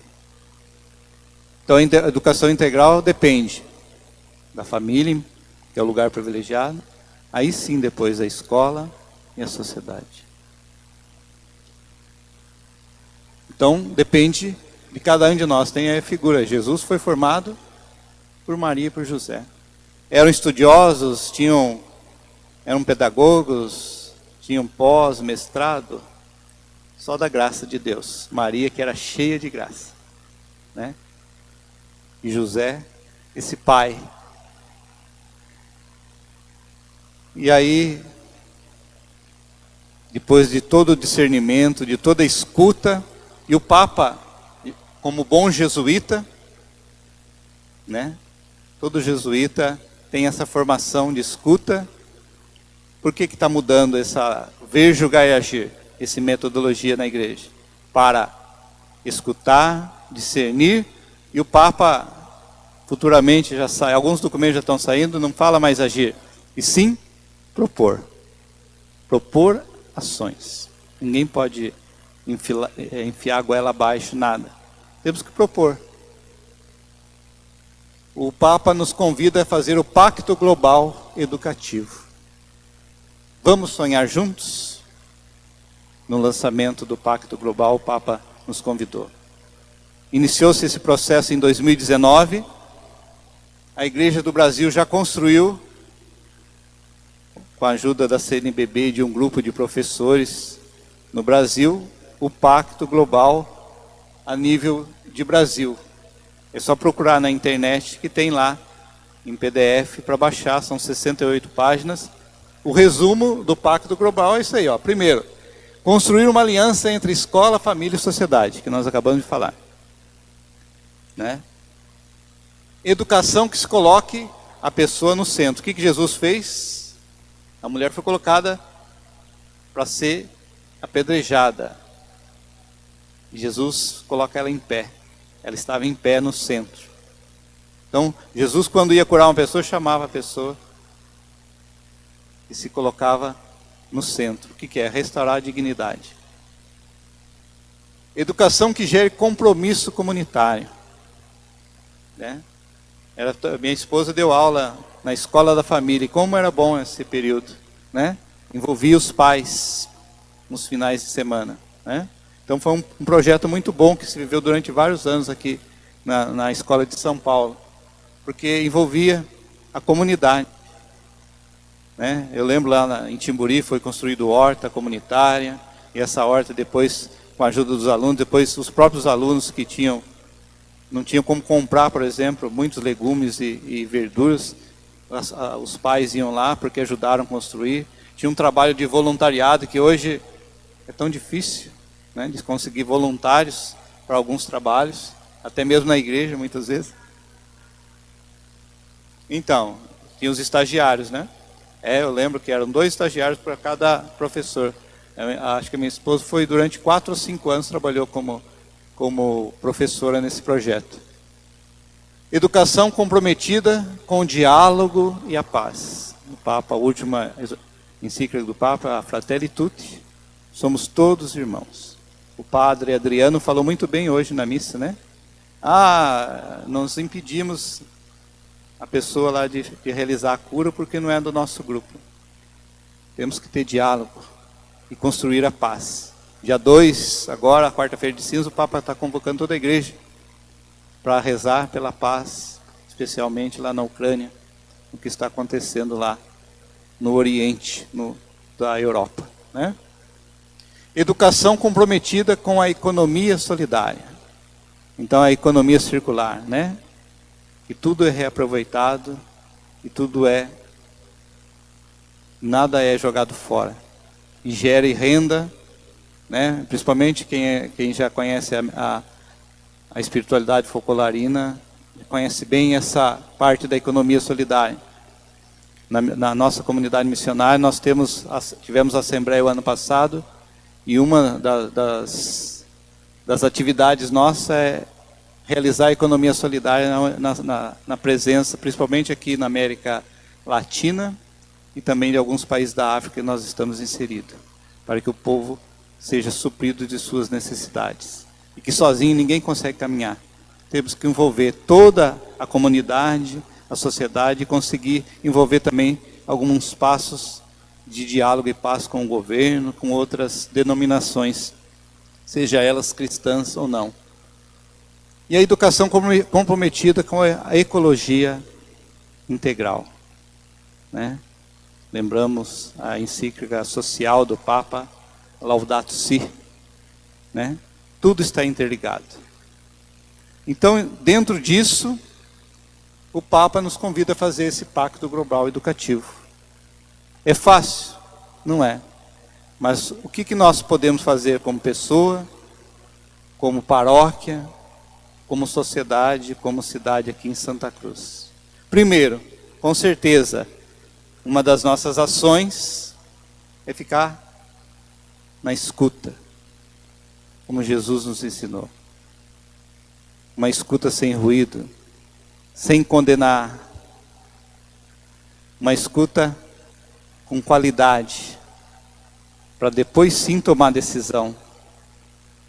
Então a educação integral depende da família, que é o lugar privilegiado, aí sim depois a escola e a sociedade. Então depende de cada um de nós. Tem a figura, Jesus foi formado por Maria e por José. Eram estudiosos, tinham, eram pedagogos, tinham pós, mestrado, só da graça de Deus. Maria que era cheia de graça, né? E José, esse pai. E aí, depois de todo o discernimento, de toda a escuta, e o Papa, como bom jesuíta, né? Todo jesuíta tem essa formação de escuta. Por que está mudando essa ver, julgar e agir, essa metodologia na igreja? Para escutar, discernir e o Papa, futuramente já sai, alguns documentos já estão saindo, não fala mais agir, e sim propor. Propor ações. Ninguém pode enfiar, é, enfiar a goela abaixo, nada. Temos que propor. O Papa nos convida a fazer o Pacto Global Educativo. Vamos sonhar juntos? No lançamento do Pacto Global, o Papa nos convidou. Iniciou-se esse processo em 2019. A Igreja do Brasil já construiu, com a ajuda da CNBB e de um grupo de professores no Brasil, o Pacto Global a nível de Brasil. É só procurar na internet que tem lá em PDF para baixar, são 68 páginas. O resumo do Pacto Global é isso aí, ó. Primeiro, construir uma aliança entre escola, família e sociedade, que nós acabamos de falar. Né? Educação que se coloque a pessoa no centro. O que, que Jesus fez? A mulher foi colocada para ser apedrejada. Jesus coloca ela em pé. Ela estava em pé no centro. Então, Jesus, quando ia curar uma pessoa, chamava a pessoa e se colocava no centro. O que, é? Restaurar a dignidade. Educação que gere compromisso comunitário. Né? Minha esposa deu aula na escola da família. E como era bom esse período. Né? Envolvia os pais nos finais de semana. Né? Então foi um, um, projeto muito bom que se viveu durante vários anos aqui na, na escola de São Paulo. Porque envolvia a comunidade. Né? Eu lembro lá na, em Timburi foi construído horta comunitária. E essa horta depois, com a ajuda dos alunos, depois os próprios alunos que tinham não tinham como comprar, por exemplo, muitos legumes e, e verduras. As, a, os pais iam lá porque ajudaram a construir. Tinha um trabalho de voluntariado que hoje é tão difícil né, de conseguir voluntários para alguns trabalhos, até mesmo na igreja, muitas vezes. Então, tinha os estagiários, né? É, eu lembro que eram dois estagiários para cada professor. acho que a minha esposa foi durante quatro ou cinco anos trabalhou como como professora nesse projeto. Educação comprometida com o diálogo e a paz. O Papa, a última encíclica do Papa, a Fratelli Tutti, somos todos irmãos. O padre Adriano falou muito bem hoje na missa, né? Ah, nós impedimos a pessoa lá de, de realizar a cura porque não é do nosso grupo. Temos que ter diálogo e construir a paz. Dia 2, agora, quarta-feira de cinza, o Papa está convocando toda a igreja para rezar pela paz, especialmente lá na Ucrânia, o que está acontecendo lá no Oriente, no, da Europa. Né? Educação comprometida com a economia solidária. Então, a economia circular, né? Que tudo é reaproveitado e tudo é, nada é jogado fora. E renda né? principalmente quem, é, quem já conhece a, a, a espiritualidade focolarina conhece bem essa parte da economia solidária. Na, na nossa comunidade missionária, nós temos, tivemos assembleia o ano passado, e uma da, das, das atividades nossa é realizar a economia solidária na, na, na, presença, principalmente aqui na América Latina e também de alguns países da África que nós estamos inseridos, para que o povo seja suprido de suas necessidades. E que sozinho ninguém consegue caminhar. Temos que envolver toda a comunidade, a sociedade e conseguir envolver também alguns passos de diálogo e paz com o governo, com outras denominações, seja elas cristãs ou não. E a educação comprometida com a ecologia integral. Né? Lembramos a encíclica social do Papa, Laudato Si. Né? Tudo está interligado. Então, dentro disso, o Papa nos convida a fazer esse pacto global educativo. É fácil? Não é. Mas o que, que nós podemos fazer como pessoa, como paróquia, como sociedade, como cidade aqui em Santa Cruz? Primeiro, com certeza, uma das nossas ações é ficar na escuta, como Jesus nos ensinou. Uma escuta sem ruído, sem condenar. Uma escuta com qualidade, para depois sim tomar decisão,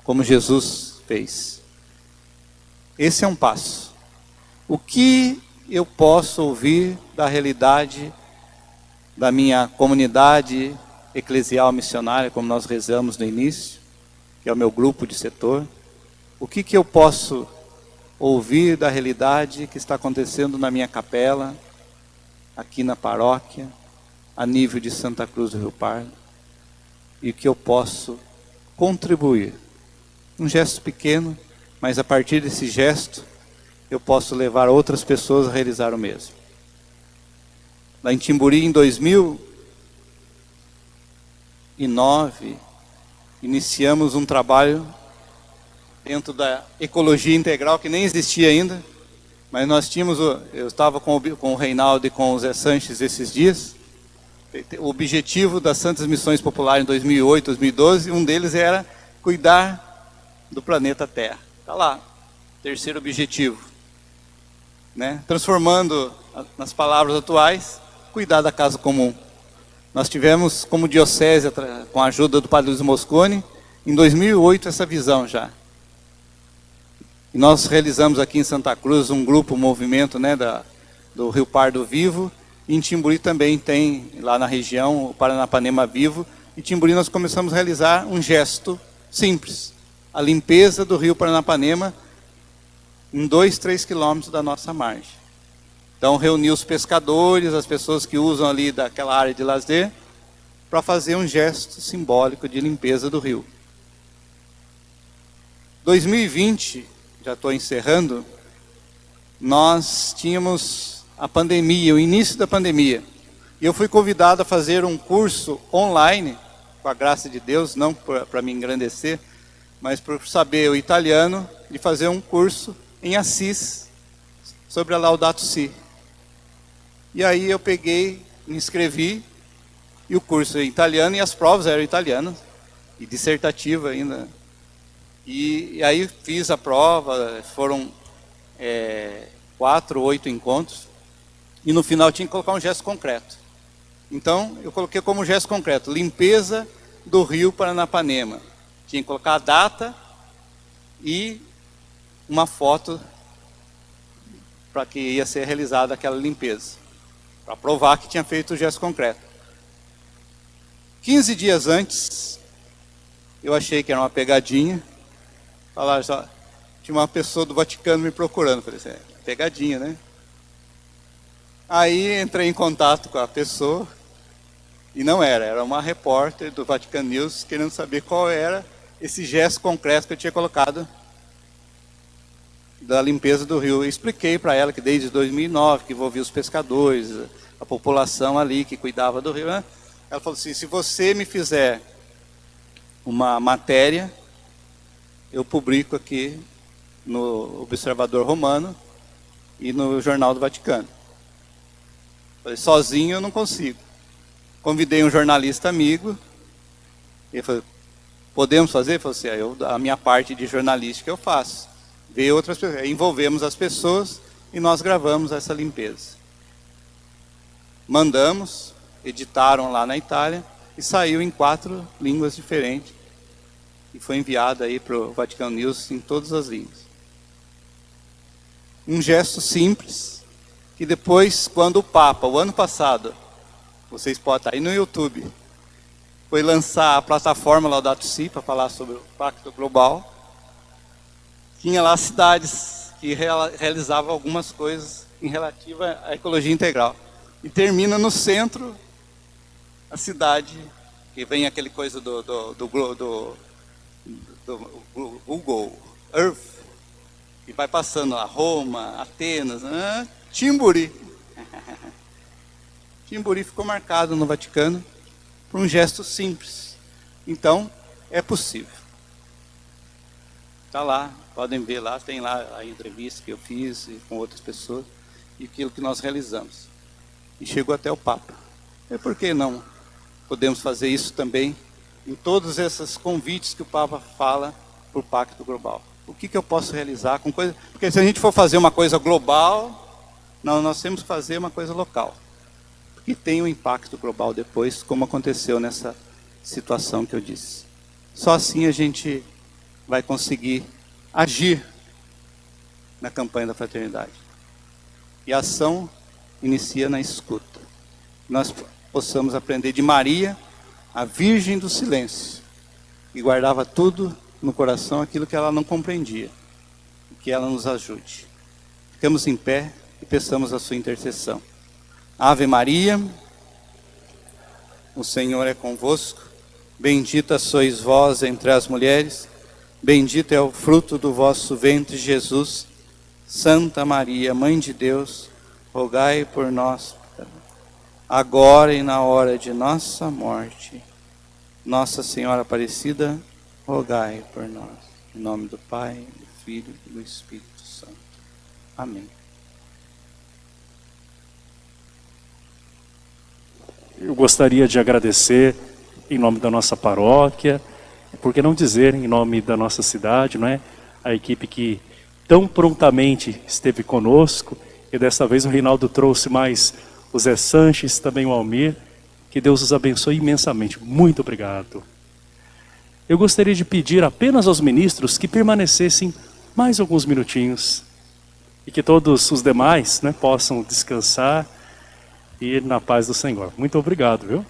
como Jesus fez. Esse é um passo. O que eu posso ouvir da realidade da minha comunidade eclesial missionária, como nós rezamos no início, que é o meu grupo de setor? O que, que eu posso ouvir da realidade que está acontecendo na minha capela, aqui na paróquia, a nível de Santa Cruz do Rio Pardo e que eu posso contribuir. Um gesto pequeno, mas a partir desse gesto eu posso levar outras pessoas a realizar o mesmo. Lá em Timburi, em 2009, iniciamos um trabalho dentro da ecologia integral que nem existia ainda, mas nós tínhamos, eu estava com o, Reinaldo e com o Zé Sanches esses dias, o objetivo das Santas Missões Populares em 2008, 2012, um deles era cuidar do planeta Terra. Está lá, terceiro objetivo. Né? Transformando nas palavras atuais, cuidar da casa comum. Nós tivemos como diocese, com a ajuda do Padre Luiz Moscone, em 2008 essa visão já. E nós realizamos aqui em Santa Cruz um grupo, um movimento né, da, do Rio Pardo Vivo, em Timburi também tem, lá na região, o Paranapanema Vivo. Em Timburi nós começamos a realizar um gesto simples. A limpeza do rio Paranapanema em dois, três quilômetros da nossa margem. Então reuni os pescadores, as pessoas que usam ali daquela área de lazer, para fazer um gesto simbólico de limpeza do rio. 2020, já estou encerrando, nós tínhamos a pandemia, o início da pandemia. E eu fui convidado a fazer um curso online, com a graça de Deus, não para me engrandecer, mas por saber o italiano, de fazer um curso em Assis sobre a Laudato Si. E aí eu peguei, me inscrevi, e o curso é italiano, e as provas eram italianas, e dissertativa ainda. E, e aí fiz a prova, foram é, quatro, oito encontros, e no final tinha que colocar um gesto concreto. Então, eu coloquei como gesto concreto, limpeza do rio Paranapanema. Tinha que colocar a data e uma foto para que ia ser realizada aquela limpeza. Para provar que tinha feito o gesto concreto. 15 dias antes, eu achei que era uma pegadinha. Falaram só, tinha uma pessoa do Vaticano me procurando. Falei assim, é, pegadinha, né? Aí entrei em contato com a pessoa, e não era, era uma repórter do Vatican News querendo saber qual era esse gesto concreto que eu tinha colocado da limpeza do rio. Eu expliquei para ela que desde 2009, que envolvia os pescadores, a população ali que cuidava do rio. Né? Ela falou assim, se você me fizer uma matéria, eu publico aqui no Observador Romano e no Jornal do Vaticano. Falei, sozinho eu não consigo. Convidei um jornalista amigo, ele falou, podemos fazer? Ele assim, ah, eu, a minha parte de jornalística eu faço. Ver outras pessoas, envolvemos as pessoas e nós gravamos essa limpeza. Mandamos, editaram lá na Itália e saiu em quatro línguas diferentes e foi enviado aí para o Vaticano News em todas as línguas. Um gesto simples, que depois, quando o Papa, o ano passado, vocês podem estar aí no YouTube, foi lançar a plataforma Laudato Si para falar sobre o Pacto Global, tinha lá cidades que realizavam algumas coisas em relativa à ecologia integral. E termina no centro a cidade, que vem aquele coisa do, do, do, do do Google Earth, e vai passando a Roma, Atenas, né? Timburi. Timburi ficou marcado no Vaticano por um gesto simples. Então, é possível. Está lá, podem ver lá, tem lá a entrevista que eu fiz com outras pessoas e aquilo que nós realizamos. E chegou até o Papa. E por que não podemos fazer isso também em todos esses convites que o Papa fala para o Pacto Global. O que, que eu posso realizar com coisa... Porque se a gente for fazer uma coisa global, não, nós temos que fazer uma coisa local. Porque tem um impacto global depois, como aconteceu nessa situação que eu disse. Só assim a gente vai conseguir agir na campanha da fraternidade. E a ação inicia na escuta. Nós possamos aprender de Maria, a Virgem do Silêncio, e guardava tudo no coração aquilo que ela não compreendia. Que ela nos ajude. Ficamos em pé e peçamos a sua intercessão. Ave Maria, o Senhor é convosco, bendita sois vós entre as mulheres, bendito é o fruto do vosso ventre, Jesus. Santa Maria, Mãe de Deus, rogai por nós agora e na hora de nossa morte. Nossa Senhora Aparecida, rogai por nós. Em nome do Pai, do Filho e do Espírito Santo. Amém. Eu gostaria de agradecer em nome da nossa paróquia, por que não dizer em nome da nossa cidade, não é? A equipe que tão prontamente esteve conosco, e dessa vez o Reinaldo trouxe mais o Zé Sanches, também o Almir. Que Deus os abençoe imensamente. Muito obrigado. Eu gostaria de pedir apenas aos ministros que permanecessem mais alguns minutinhos e que todos os demais né, possam descansar e ir na paz do Senhor. Muito obrigado, viu?